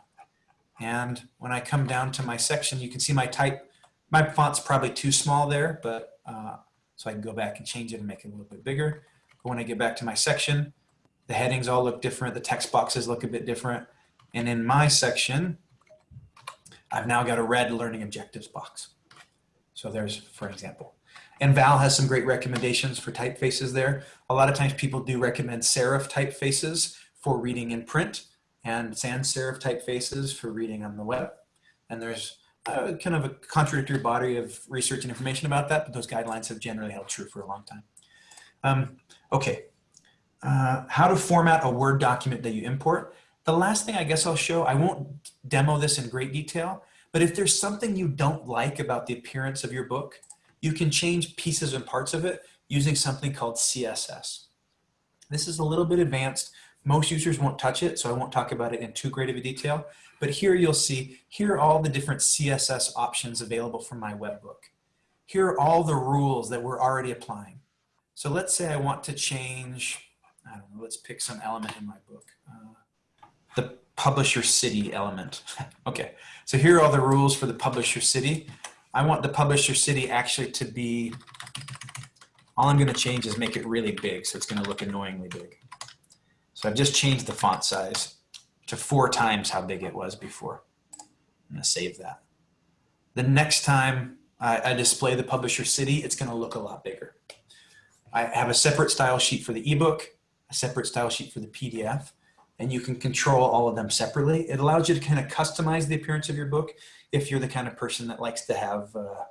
And when I come down to my section, you can see my type, my font's probably too small there, but uh, so I can go back and change it and make it a little bit bigger. But when I get back to my section, the headings all look different. The text boxes look a bit different. And in my section, I've now got a red learning objectives box. So there's, for example. And Val has some great recommendations for typefaces there. A lot of times people do recommend serif typefaces for reading in print and sans serif typefaces for reading on the web. And there's uh, kind of a contradictory body of research and information about that, but those guidelines have generally held true for a long time. Um, okay, uh, how to format a Word document that you import. The last thing I guess I'll show, I won't demo this in great detail, but if there's something you don't like about the appearance of your book, you can change pieces and parts of it using something called CSS. This is a little bit advanced. Most users won't touch it, so I won't talk about it in too great of a detail. But here you'll see, here are all the different CSS options available from my webbook. Here are all the rules that we're already applying. So let's say I want to change I don't know, let's pick some element in my book. Uh, the publisher city element. okay, so here are the rules for the publisher city. I want the publisher city actually to be, all I'm gonna change is make it really big, so it's gonna look annoyingly big. So I've just changed the font size to four times how big it was before. I'm gonna save that. The next time I, I display the publisher city, it's gonna look a lot bigger. I have a separate style sheet for the ebook, a separate style sheet for the PDF, and you can control all of them separately. It allows you to kind of customize the appearance of your book if you're the kind of person that likes to have, uh,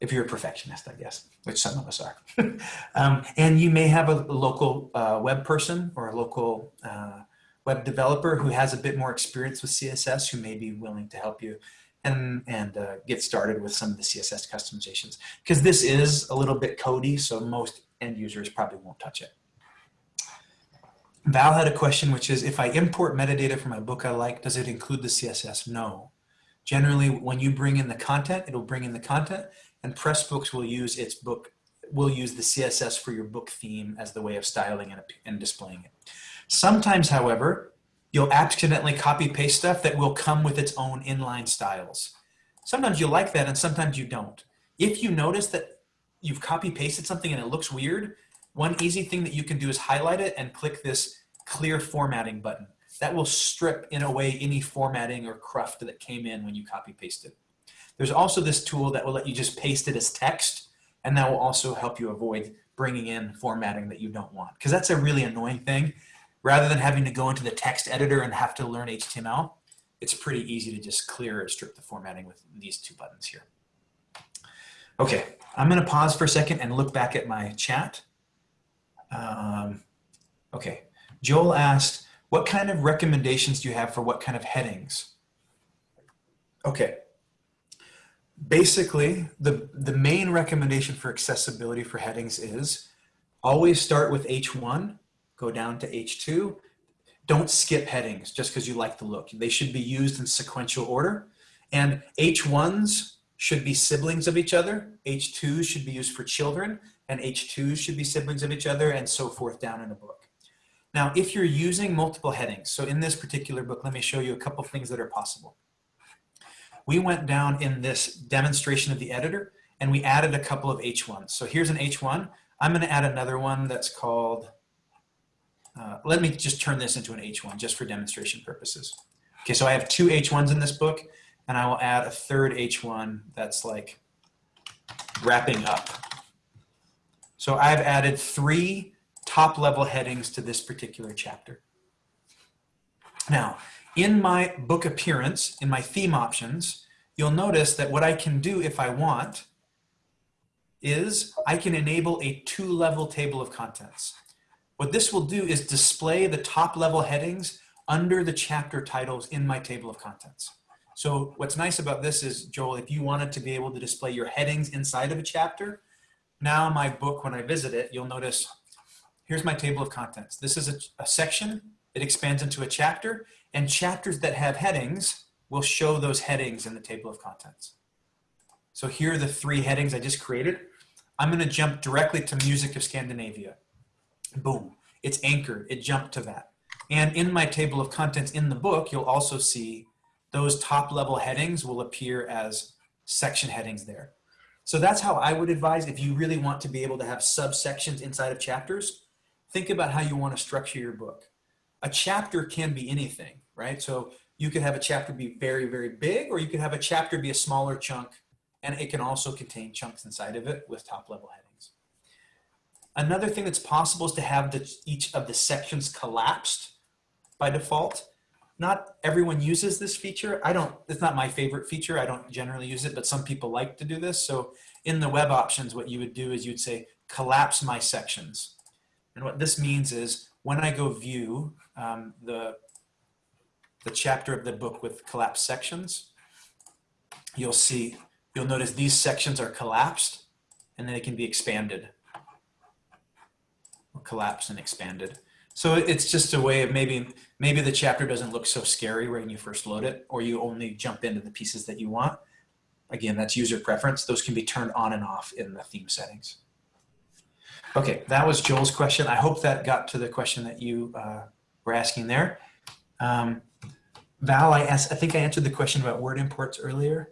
if you're a perfectionist, I guess, which some of us are. um, and you may have a, local uh, web person or a local uh, web developer who has a bit more experience with CSS who may be willing to help you and, and uh, get started with some of the CSS customizations. Because this is a little bit codey, so most end users probably won't touch it. Val had a question, which is, if I import metadata from my book I like, does it include the CSS? No. Generally, when you bring in the content, it'll bring in the content, and Pressbooks will use its book, will use the CSS for your book theme as the way of styling and, and displaying it. Sometimes, however, you'll accidentally copy paste stuff that will come with its own inline styles. Sometimes you like that and sometimes you don't. If you notice that you've copy pasted something and it looks weird, one easy thing that you can do is highlight it and click this clear formatting button. That will strip in a way any formatting or cruft that came in when you copy pasted. It. There's also this tool that will let you just paste it as text and that will also help you avoid bringing in formatting that you don't want because that's a really annoying thing. Rather than having to go into the text editor and have to learn HTML, it's pretty easy to just clear or strip the formatting with these two buttons here. Okay, I'm gonna pause for a second and look back at my chat. Um, okay, Joel asked, what kind of recommendations do you have for what kind of headings? Okay. Basically, the, the main recommendation for accessibility for headings is always start with H1, go down to H2. Don't skip headings just because you like the look. They should be used in sequential order. And H1s should be siblings of each other. H2s should be used for children and H2s should be siblings of each other and so forth down in a book. Now, if you're using multiple headings, so in this particular book, let me show you a couple things that are possible. We went down in this demonstration of the editor and we added a couple of H1s. So here's an H1. I'm gonna add another one that's called, uh, let me just turn this into an H1 just for demonstration purposes. Okay, so I have two H1s in this book and I will add a third H1 that's like wrapping up. So I've added three top level headings to this particular chapter. Now, in my book appearance, in my theme options, you'll notice that what I can do if I want is I can enable a two level table of contents. What this will do is display the top level headings under the chapter titles in my table of contents. So what's nice about this is, Joel, if you wanted to be able to display your headings inside of a chapter, now my book, when I visit it, you'll notice here's my table of contents. This is a, a, section, it expands into a chapter, and chapters that have headings will show those headings in the table of contents. So here are the three headings I just created. I'm gonna jump directly to Music of Scandinavia. Boom, it's anchored, it jumped to that. And in my table of contents in the book, you'll also see those top level headings will appear as section headings there. So that's how I would advise if you really want to be able to have subsections inside of chapters, think about how you want to structure your book. A chapter can be anything, right? So you could have a chapter be very, very big, or you could have a chapter be a smaller chunk, and it can also contain chunks inside of it with top level headings. Another thing that's possible is to have the, each of the sections collapsed by default. Not everyone uses this feature. I don't, it's not my favorite feature. I don't generally use it, but some people like to do this. So in the web options, what you would do is you'd say, collapse my sections. And what this means is when I go view um, the, the chapter of the book with collapsed sections, you'll see, you'll notice these sections are collapsed and then they can be expanded collapsed and expanded. So it's just a way of maybe, maybe the chapter doesn't look so scary when you first load it, or you only jump into the pieces that you want. Again, that's user preference. Those can be turned on and off in the theme settings. Okay, that was Joel's question. I hope that got to the question that you uh, were asking there. Um, Val, I asked, I think I answered the question about word imports earlier.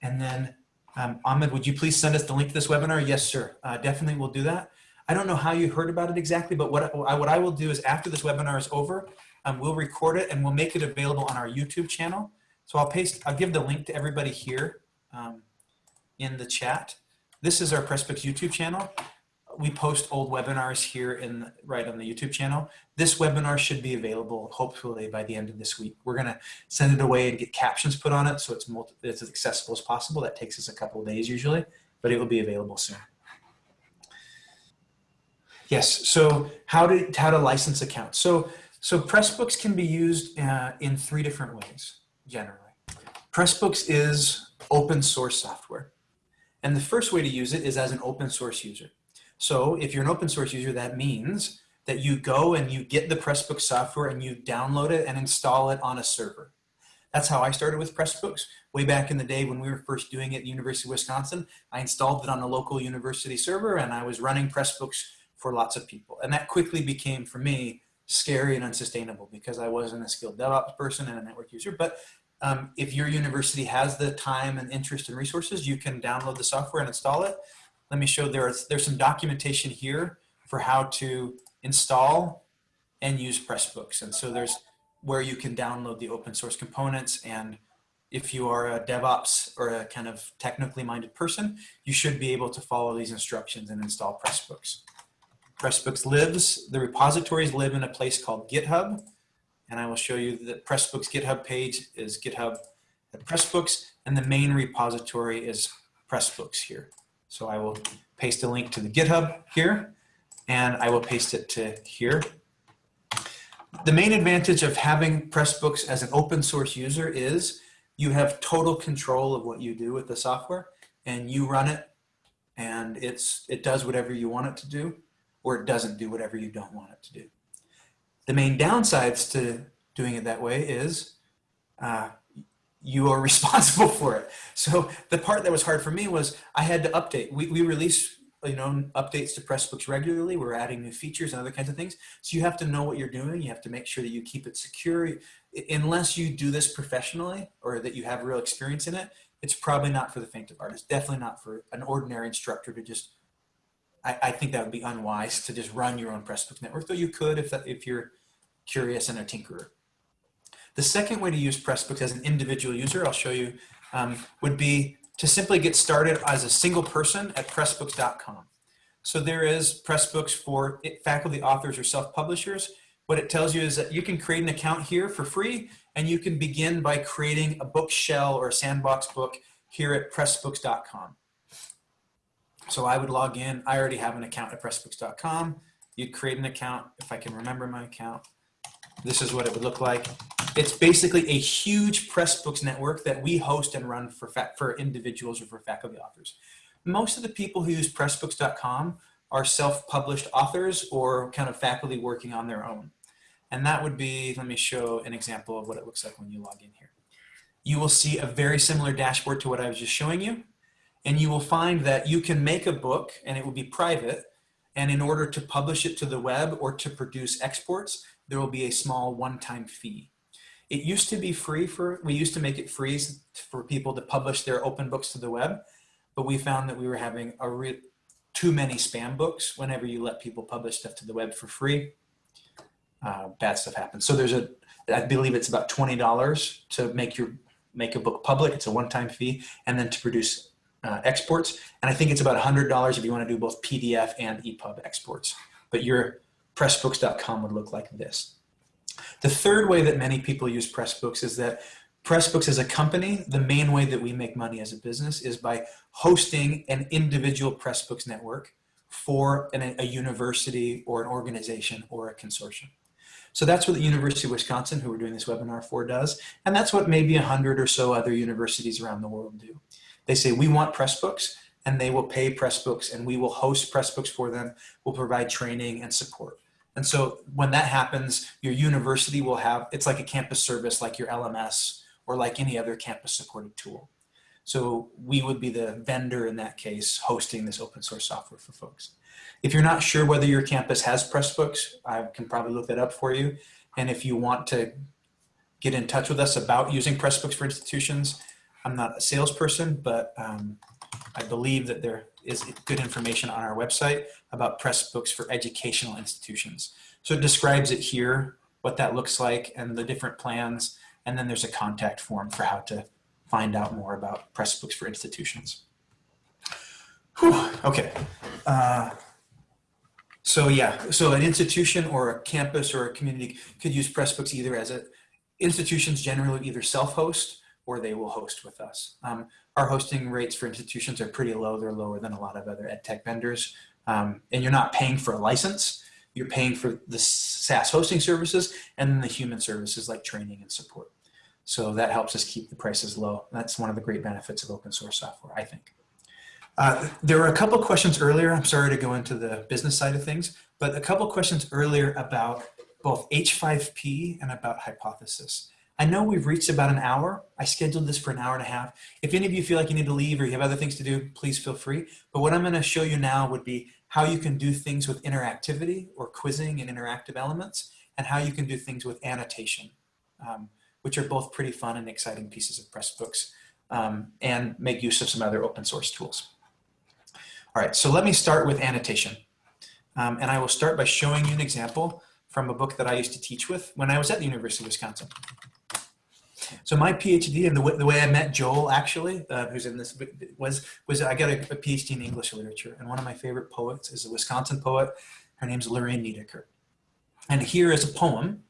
And then Um, Ahmed, would you please send us the link to this webinar? Yes, sir. Uh, definitely we'll do that. I don't know how you heard about it exactly, but what I, what I will do is after this webinar is over, um, we'll record it and we'll make it available on our YouTube channel. So I'll paste, I'll give the link to everybody here um, in the chat. This is our Pressbooks YouTube channel. We post old webinars here in right on the YouTube channel. This webinar should be available hopefully by the end of this week. We're gonna send it away and get captions put on it so it's, multi it's as accessible as possible. That takes us a couple of days usually, but it will be available soon. Yes, so how to, how to license accounts. So, so Pressbooks can be used uh, in three different ways, generally. Pressbooks is open source software. And the first way to use it is as an open source user. So if you're an open source user, that means that you go and you get the Pressbooks software and you download it and install it on a server. That's how I started with Pressbooks. Way back in the day when we were first doing it at the University of Wisconsin, I installed it on a local university server and I was running Pressbooks for lots of people. And that quickly became, for me, scary and unsustainable because I wasn't a skilled DevOps person and a network user. But um, if your university has the time and interest and resources, you can download the software and install it. Let me show there's, there's some documentation here for how to install and use Pressbooks. And so there's where you can download the open source components. And if you are a DevOps or a kind of technically minded person, you should be able to follow these instructions and install Pressbooks. Pressbooks lives, the repositories live in a place called GitHub. And I will show you that Pressbooks GitHub page is GitHub Pressbooks, and the main repository is Pressbooks here. So I will paste a link to the GitHub here, and I will paste it to here. The main advantage of having Pressbooks as an open source user is you have total control of what you do with the software, and you run it, and it's it does whatever you want it to do or it doesn't do whatever you don't want it to do. The main downsides to doing it that way is uh, you are responsible for it. So the part that was hard for me was I had to update. We, we release you know updates to Pressbooks regularly. We're adding new features and other kinds of things. So you have to know what you're doing. You have to make sure that you keep it secure. Unless you do this professionally or that you have real experience in it, it's probably not for the faint of heart. It's definitely not for an ordinary instructor to just I, I, think that would be unwise to just run your own Pressbooks network, though you could if, if you're curious and a tinkerer. The second way to use Pressbooks as an individual user, I'll show you, um, would be to simply get started as a single person at pressbooks.com. So there is Pressbooks for faculty, authors, or self-publishers. What it tells you is that you can create an account here for free, and you can begin by creating a book shell or a sandbox book here at pressbooks.com. So I would log in. I already have an account at pressbooks.com. You'd create an account if I can remember my account. This is what it would look like. It's basically a huge Pressbooks network that we host and run for, for individuals or for faculty authors. Most of the people who use pressbooks.com are self-published authors or kind of faculty working on their own. And that would be, let me show an example of what it looks like when you log in here. You will see a very similar dashboard to what I was just showing you and you will find that you can make a book and it will be private and in order to publish it to the web or to produce exports there will be a small one-time fee. It used to be free for we used to make it free for people to publish their open books to the web but we found that we were having a re too many spam books whenever you let people publish stuff to the web for free. Uh, bad stuff happens. So there's a i believe it's about $20 to make your make a book public. It's a one-time fee and then to produce uh, exports. And I think it's about $100 if you want to do both PDF and EPUB exports. But your Pressbooks.com would look like this. The third way that many people use Pressbooks is that Pressbooks as a company, the main way that we make money as a business is by hosting an individual Pressbooks network for an, a university or an organization or a consortium. So that's what the University of Wisconsin, who we're doing this webinar for, does. And that's what maybe a hundred or so other universities around the world do. They say, we want Pressbooks, and they will pay Pressbooks, and we will host Pressbooks for them. We'll provide training and support. And so when that happens, your university will have, it's like a campus service like your LMS or like any other campus supported tool. So we would be the vendor in that case hosting this open source software for folks. If you're not sure whether your campus has Pressbooks, I can probably look that up for you. And if you want to get in touch with us about using Pressbooks for institutions, I'm not a salesperson, but um, I believe that there is good information on our website about Pressbooks for educational institutions. So it describes it here, what that looks like and the different plans. And then there's a contact form for how to find out more about Pressbooks for institutions. Whew, okay. Uh, so yeah, so an institution or a campus or a community could use Pressbooks either as a, institutions generally either self-host or they will host with us. Um, our hosting rates for institutions are pretty low. They're lower than a lot of other ed tech vendors. Um, and you're not paying for a license. You're paying for the SaaS hosting services and the human services like training and support. So that helps us keep the prices low. That's one of the great benefits of open source software, I think. Uh, there were a couple questions earlier. I'm sorry to go into the business side of things, but a couple questions earlier about both H5P and about hypothesis. I know we've reached about an hour. I scheduled this for an hour and a half. If any of you feel like you need to leave or you have other things to do, please feel free. But what I'm gonna show you now would be how you can do things with interactivity or quizzing and interactive elements, and how you can do things with annotation, um, which are both pretty fun and exciting pieces of Pressbooks, um, and make use of some other open source tools. All right, so let me start with annotation. Um, and I will start by showing you an example from a book that I used to teach with when I was at the University of Wisconsin. So my PhD and the way, the way I met Joel actually, uh, who's in this, was, was I got a, a, PhD in English literature. And one of my favorite poets is a Wisconsin poet. Her name's Lorraine Niedecker. And here is a poem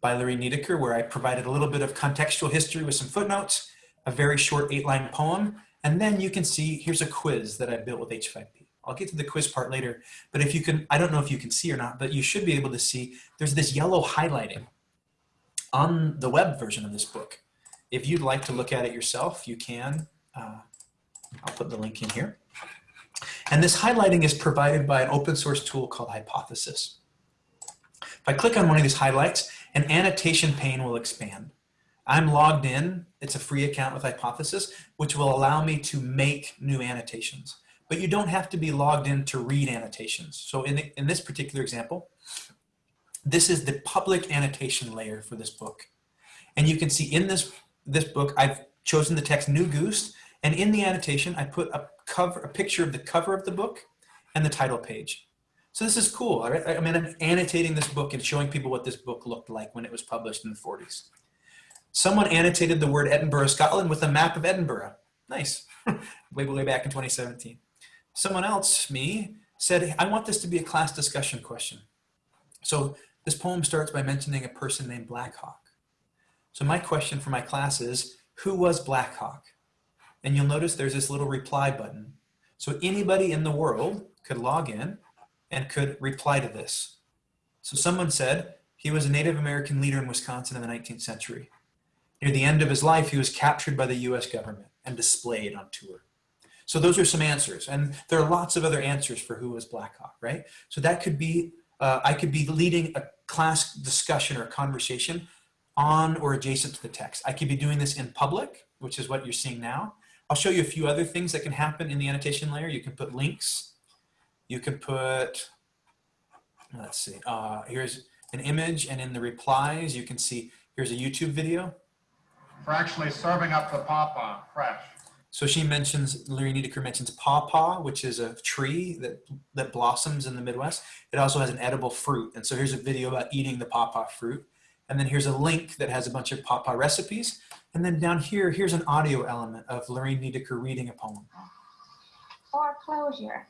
by Lorraine Niedecker where I provided a little bit of contextual history with some footnotes, a very short eight line poem. And then you can see, here's a quiz that I built with H5P. I'll get to the quiz part later, but if you can, I don't know if you can see or not, but you should be able to see there's this yellow highlighting on the web version of this book. If you'd like to look at it yourself, you can. Uh, I'll put the link in here. And this highlighting is provided by an open source tool called Hypothesis. If I click on one of these highlights, an annotation pane will expand. I'm logged in, it's a free account with Hypothesis, which will allow me to make new annotations. But you don't have to be logged in to read annotations. So in, in this particular example, this is the public annotation layer for this book. And you can see in this this book, I've chosen the text New Goose, and in the annotation, I put a cover, a picture of the cover of the book and the title page. So this is cool. I mean, I'm annotating this book and showing people what this book looked like when it was published in the 40s. Someone annotated the word Edinburgh, Scotland with a map of Edinburgh. Nice. way, way back in 2017. Someone else, me, said, I want this to be a class discussion question. So this poem starts by mentioning a person named Black Hawk. So my question for my class is, who was Black Hawk? And you'll notice there's this little reply button. So anybody in the world could log in and could reply to this. So someone said he was a Native American leader in Wisconsin in the 19th century. Near the end of his life, he was captured by the US government and displayed on tour. So those are some answers. And there are lots of other answers for who was Black Hawk, right? So that could be, uh, I could be leading a class discussion or conversation on or adjacent to the text. I could be doing this in public, which is what you're seeing now. I'll show you a few other things that can happen in the annotation layer. You can put links. You can put, let's see, uh, here's an image and in the replies, you can see, here's a YouTube video. For actually serving up the pawpaw fresh. So she mentions, Larry Niedecker mentions pawpaw, which is a tree that, that blossoms in the Midwest. It also has an edible fruit. And so here's a video about eating the pawpaw fruit. And then here's a link that has a bunch of pawpaw recipes. And then down here, here's an audio element of Lorraine Niedecker reading a poem. Foreclosure.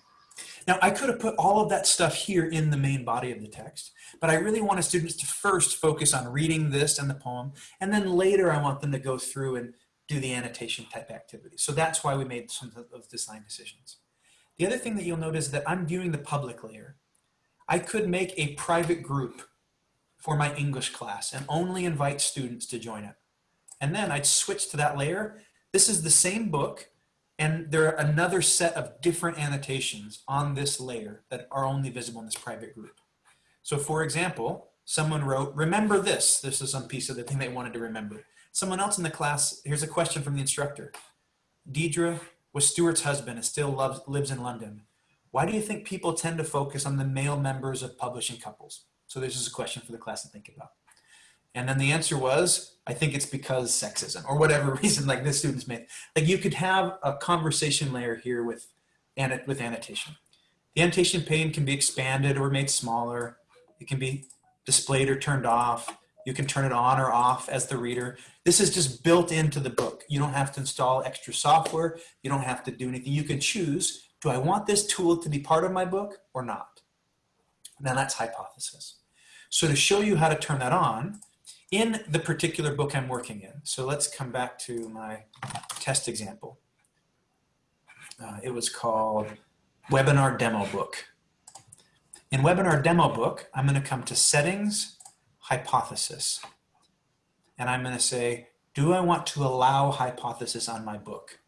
Now, I could have put all of that stuff here in the main body of the text, but I really wanted students to first focus on reading this and the poem, and then later I want them to go through and do the annotation type activities. So that's why we made some of those design decisions. The other thing that you'll notice is that I'm viewing the public layer. I could make a private group for my English class and only invite students to join it. And then I'd switch to that layer. This is the same book and there are another set of different annotations on this layer that are only visible in this private group. So for example, someone wrote, remember this. This is some piece of the thing they wanted to remember. Someone else in the class, here's a question from the instructor. Deidre was Stuart's husband and still loves, lives in London. Why do you think people tend to focus on the male members of publishing couples? So this is a question for the class to think about. And then the answer was, I think it's because sexism or whatever reason like this student's made. Like you could have a conversation layer here with, with annotation. The annotation pane can be expanded or made smaller. It can be displayed or turned off. You can turn it on or off as the reader. This is just built into the book. You don't have to install extra software. You don't have to do anything. You can choose, do I want this tool to be part of my book or not? Now that's hypothesis. So to show you how to turn that on, in the particular book I'm working in, so let's come back to my test example. Uh, it was called Webinar Demo Book. In Webinar Demo Book, I'm going to come to Settings, Hypothesis. And I'm going to say, do I want to allow hypothesis on my book?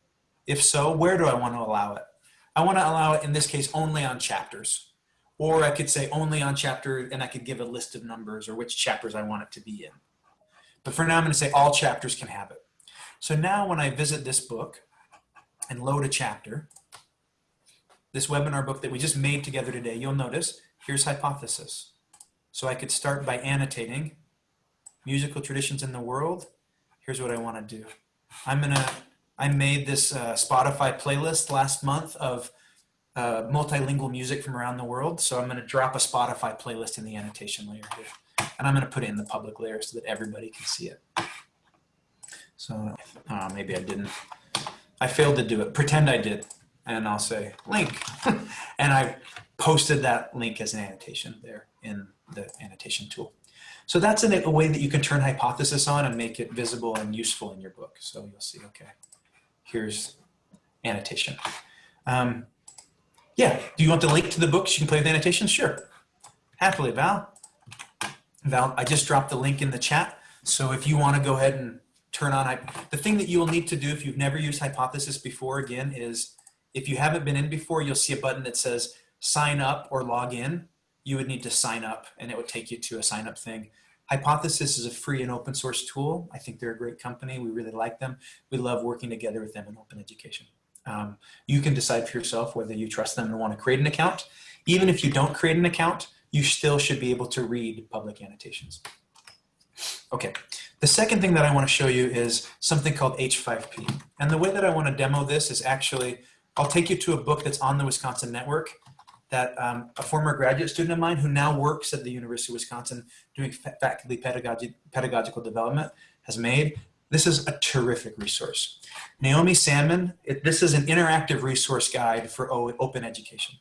If so, where do I want to allow it? I want to allow it, in this case, only on chapters. Or I could say only on chapter, and I could give a list of numbers or which chapters I want it to be in. But for now, I'm going to say all chapters can have it. So now when I visit this book and load a chapter, this webinar book that we just made together today, you'll notice here's hypothesis. So I could start by annotating musical traditions in the world. Here's what I want to do. I'm going to, I made this uh, Spotify playlist last month of uh, multilingual music from around the world. So I'm going to drop a Spotify playlist in the annotation layer here. And I'm going to put it in the public layer so that everybody can see it. So uh, maybe I didn't. I failed to do it. Pretend I did. And I'll say link. and I posted that link as an annotation there in the annotation tool. So that's a, way that you can turn hypothesis on and make it visible and useful in your book. So you'll see, okay, here's annotation. Um, yeah, do you want the link to the books? You can play with annotations? Sure. Happily, Val. Val, I just dropped the link in the chat. So if you want to go ahead and turn on, the thing that you will need to do if you've never used Hypothesis before, again, is if you haven't been in before, you'll see a button that says sign up or log in. You would need to sign up and it would take you to a sign up thing. Hypothesis is a free and open source tool. I think they're a great company. We really like them. We love working together with them in open education. Um, you can decide for yourself whether you trust them and want to create an account. Even if you don't create an account, you still should be able to read public annotations. Okay, the second thing that I want to show you is something called H5P. And the way that I want to demo this is actually, I'll take you to a book that's on the Wisconsin Network that um, a former graduate student of mine who now works at the University of Wisconsin doing faculty pedagogy, pedagogical development has made. This is a terrific resource. Naomi Salmon, it, this is an interactive resource guide for open education.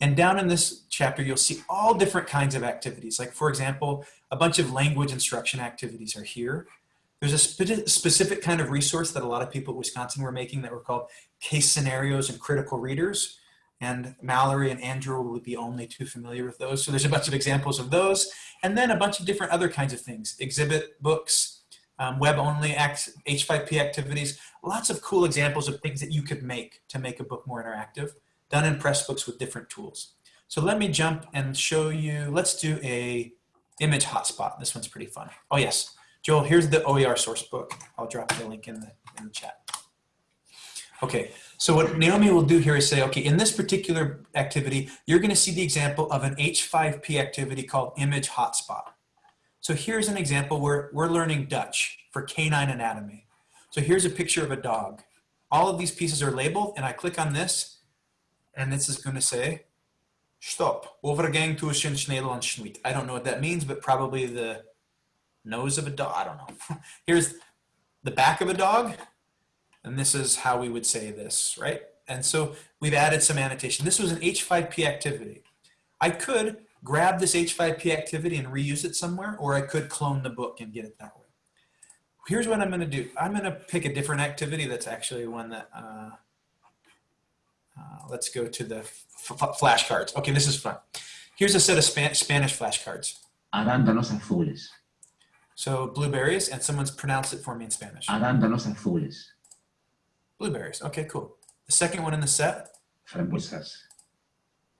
And down in this chapter, you'll see all different kinds of activities. Like for example, a bunch of language instruction activities are here. There's a spe specific kind of resource that a lot of people at Wisconsin were making that were called case scenarios and critical readers. And Mallory and Andrew will be only too familiar with those. So there's a bunch of examples of those. And then a bunch of different other kinds of things, exhibit books, um, web-only H5P activities, lots of cool examples of things that you could make to make a book more interactive done in Pressbooks with different tools. So let me jump and show you, let's do a image hotspot. This one's pretty fun. Oh yes, Joel, here's the OER source book. I'll drop the link in the, in the chat. Okay, so what Naomi will do here is say, okay, in this particular activity, you're gonna see the example of an H5P activity called image hotspot. So here's an example where we're learning Dutch for canine anatomy. So here's a picture of a dog. All of these pieces are labeled and I click on this and this is going to say stop overgang tussen Nederland schmied. I don't know what that means, but probably the nose of a dog. I don't know. Here's the back of a dog, and this is how we would say this, right? And so we've added some annotation. This was an H5P activity. I could grab this H5P activity and reuse it somewhere, or I could clone the book and get it that way. Here's what I'm going to do. I'm going to pick a different activity that's actually one that uh, uh, let's go to the flashcards. Okay, this is fun. Here's a set of Span Spanish flashcards. Arándanos azules. So blueberries, and someone's pronounced it for me in Spanish. Arándanos azules. Blueberries. Okay, cool. The second one in the set. Frambuesas.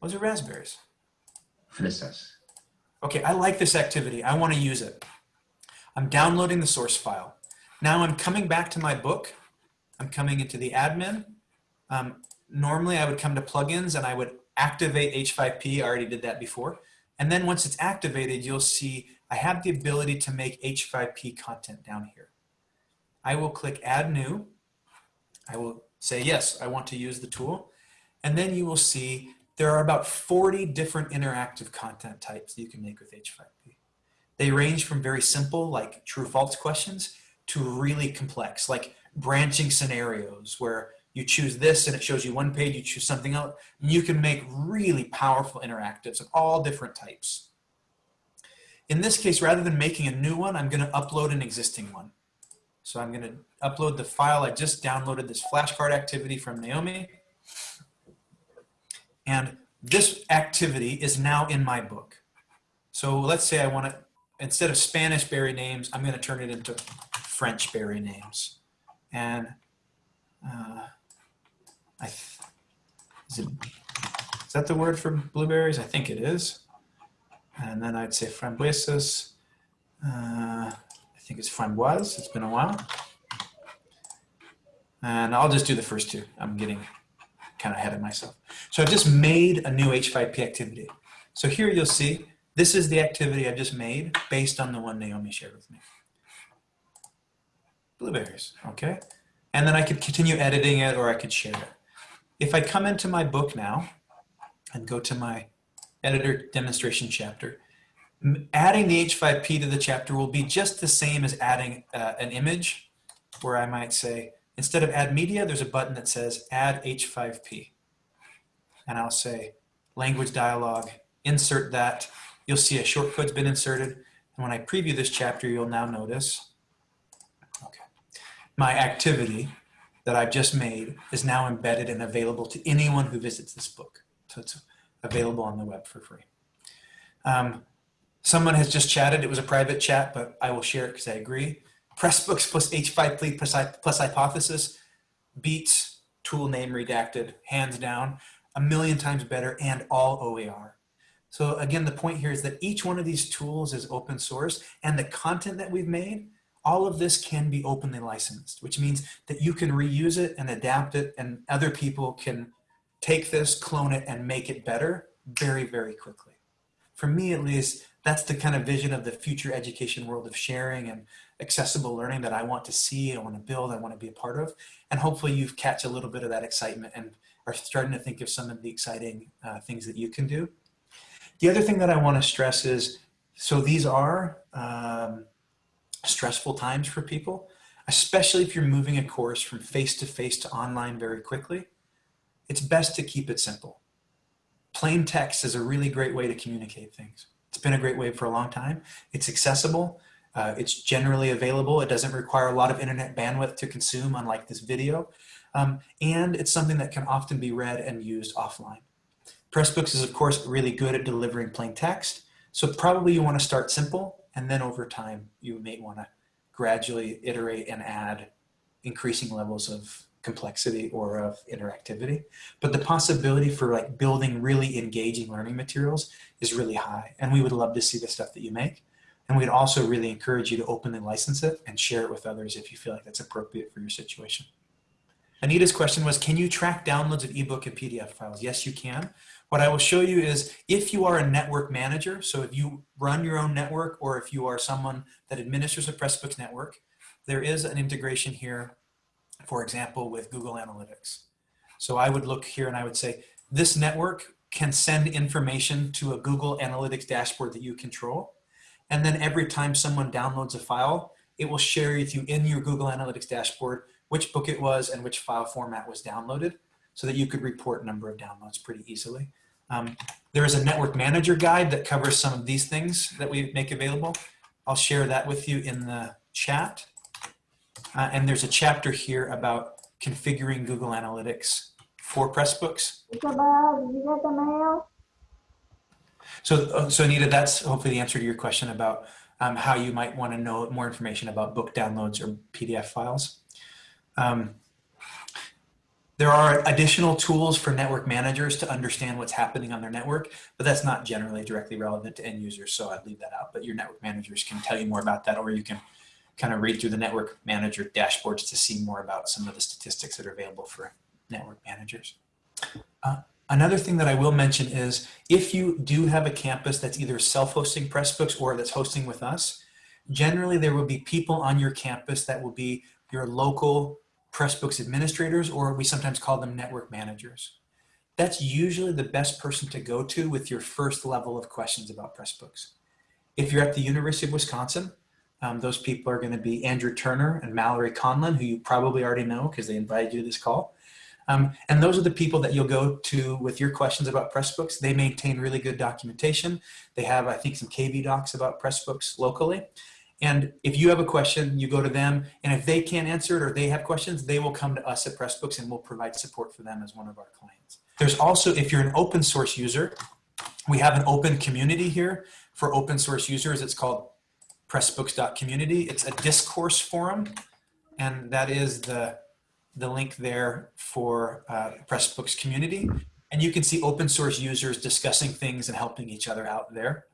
Those are raspberries. Fresas. Okay, I like this activity. I want to use it. I'm downloading the source file. Now I'm coming back to my book. I'm coming into the admin. Um, normally I would come to plugins and I would activate H5P. I already did that before. And then once it's activated, you'll see I have the ability to make H5P content down here. I will click add new. I will say, yes, I want to use the tool. And then you will see there are about 40 different interactive content types that you can make with H5P. They range from very simple, like true false questions, to really complex, like branching scenarios where you choose this and it shows you one page, you choose something else. And you can make really powerful interactives of all different types. In this case, rather than making a new one, I'm gonna upload an existing one. So I'm gonna upload the file. I just downloaded this flashcard activity from Naomi. And this activity is now in my book. So let's say I want to, instead of Spanish berry names, I'm going to turn it into French berry names. And uh, I, is, it, is that the word for blueberries? I think it is. And then I'd say frambuesas. Uh, think it's framboise. It's been a while. And I'll just do the first two. I'm getting kind of ahead of myself. So I've just made a new H5P activity. So here you'll see, this is the activity I just made based on the one Naomi shared with me. Blueberries, okay? And then I could continue editing it or I could share it. If I come into my book now and go to my editor demonstration chapter, adding the H5P to the chapter will be just the same as adding uh, an image where I might say, Instead of add media, there's a button that says add H5P. And I'll say language dialog, insert that. You'll see a shortcut's been inserted. And when I preview this chapter, you'll now notice, okay, my activity that I've just made is now embedded and available to anyone who visits this book. So it's available on the web for free. Um, someone has just chatted. It was a private chat, but I will share it because I agree. Pressbooks plus H5P plus, plus hypothesis beats tool name redacted, hands down, a million times better and all OER. So again, the point here is that each one of these tools is open source and the content that we've made, all of this can be openly licensed, which means that you can reuse it and adapt it and other people can take this, clone it and make it better very, very quickly. For me, at least, that's the kind of vision of the future education world of sharing and accessible learning that I want to see, I want to build, I want to be a part of. And hopefully you've catch a little bit of that excitement and are starting to think of some of the exciting uh, things that you can do. The other thing that I want to stress is, so these are um, stressful times for people, especially if you're moving a course from face-to-face -to, -face to online very quickly. It's best to keep it simple. Plain text is a really great way to communicate things. It's been a great way for a long time. It's accessible. Uh, it's generally available. It doesn't require a lot of internet bandwidth to consume, unlike this video. Um, and it's something that can often be read and used offline. Pressbooks is, of course, really good at delivering plain text. So probably you want to start simple, and then over time, you may want to gradually iterate and add increasing levels of complexity or of interactivity. But the possibility for like building really engaging learning materials is really high. And we would love to see the stuff that you make. And we'd also really encourage you to openly license it and share it with others if you feel like that's appropriate for your situation. Anita's question was, can you track downloads of ebook and PDF files? Yes, you can. What I will show you is if you are a network manager, so if you run your own network or if you are someone that administers a Pressbooks network, there is an integration here, for example, with Google Analytics. So I would look here and I would say, this network can send information to a Google Analytics dashboard that you control. And then every time someone downloads a file, it will share with you in your Google Analytics dashboard which book it was and which file format was downloaded so that you could report number of downloads pretty easily. Um, there is a network manager guide that covers some of these things that we make available. I'll share that with you in the chat. Uh, and there's a chapter here about configuring Google Analytics for Pressbooks. Isabel, did you get the mail? So, uh, so Anita, that's hopefully the answer to your question about um, how you might want to know more information about book downloads or PDF files. Um, there are additional tools for network managers to understand what's happening on their network, but that's not generally directly relevant to end users, so I'd leave that out. But your network managers can tell you more about that, or you can kind of read through the network manager dashboards to see more about some of the statistics that are available for network managers. Uh, Another thing that I will mention is if you do have a campus that's either self-hosting Pressbooks or that's hosting with us, generally there will be people on your campus that will be your local Pressbooks administrators, or we sometimes call them network managers. That's usually the best person to go to with your first level of questions about Pressbooks. If you're at the University of Wisconsin, um, those people are going to be Andrew Turner and Mallory Conlon, who you probably already know because they invited you to this call. Um, and those are the people that you'll go to with your questions about Pressbooks. They maintain really good documentation. They have, I think, some KB docs about Pressbooks locally. And if you have a question, you go to them. And if they can't answer it or they have questions, they will come to us at Pressbooks and we'll provide support for them as one of our clients. There's also, if you're an open source user, we have an open community here for open source users. It's called pressbooks.community. It's a discourse forum. And that is the, the link there for uh, Pressbooks community. And you can see open source users discussing things and helping each other out there.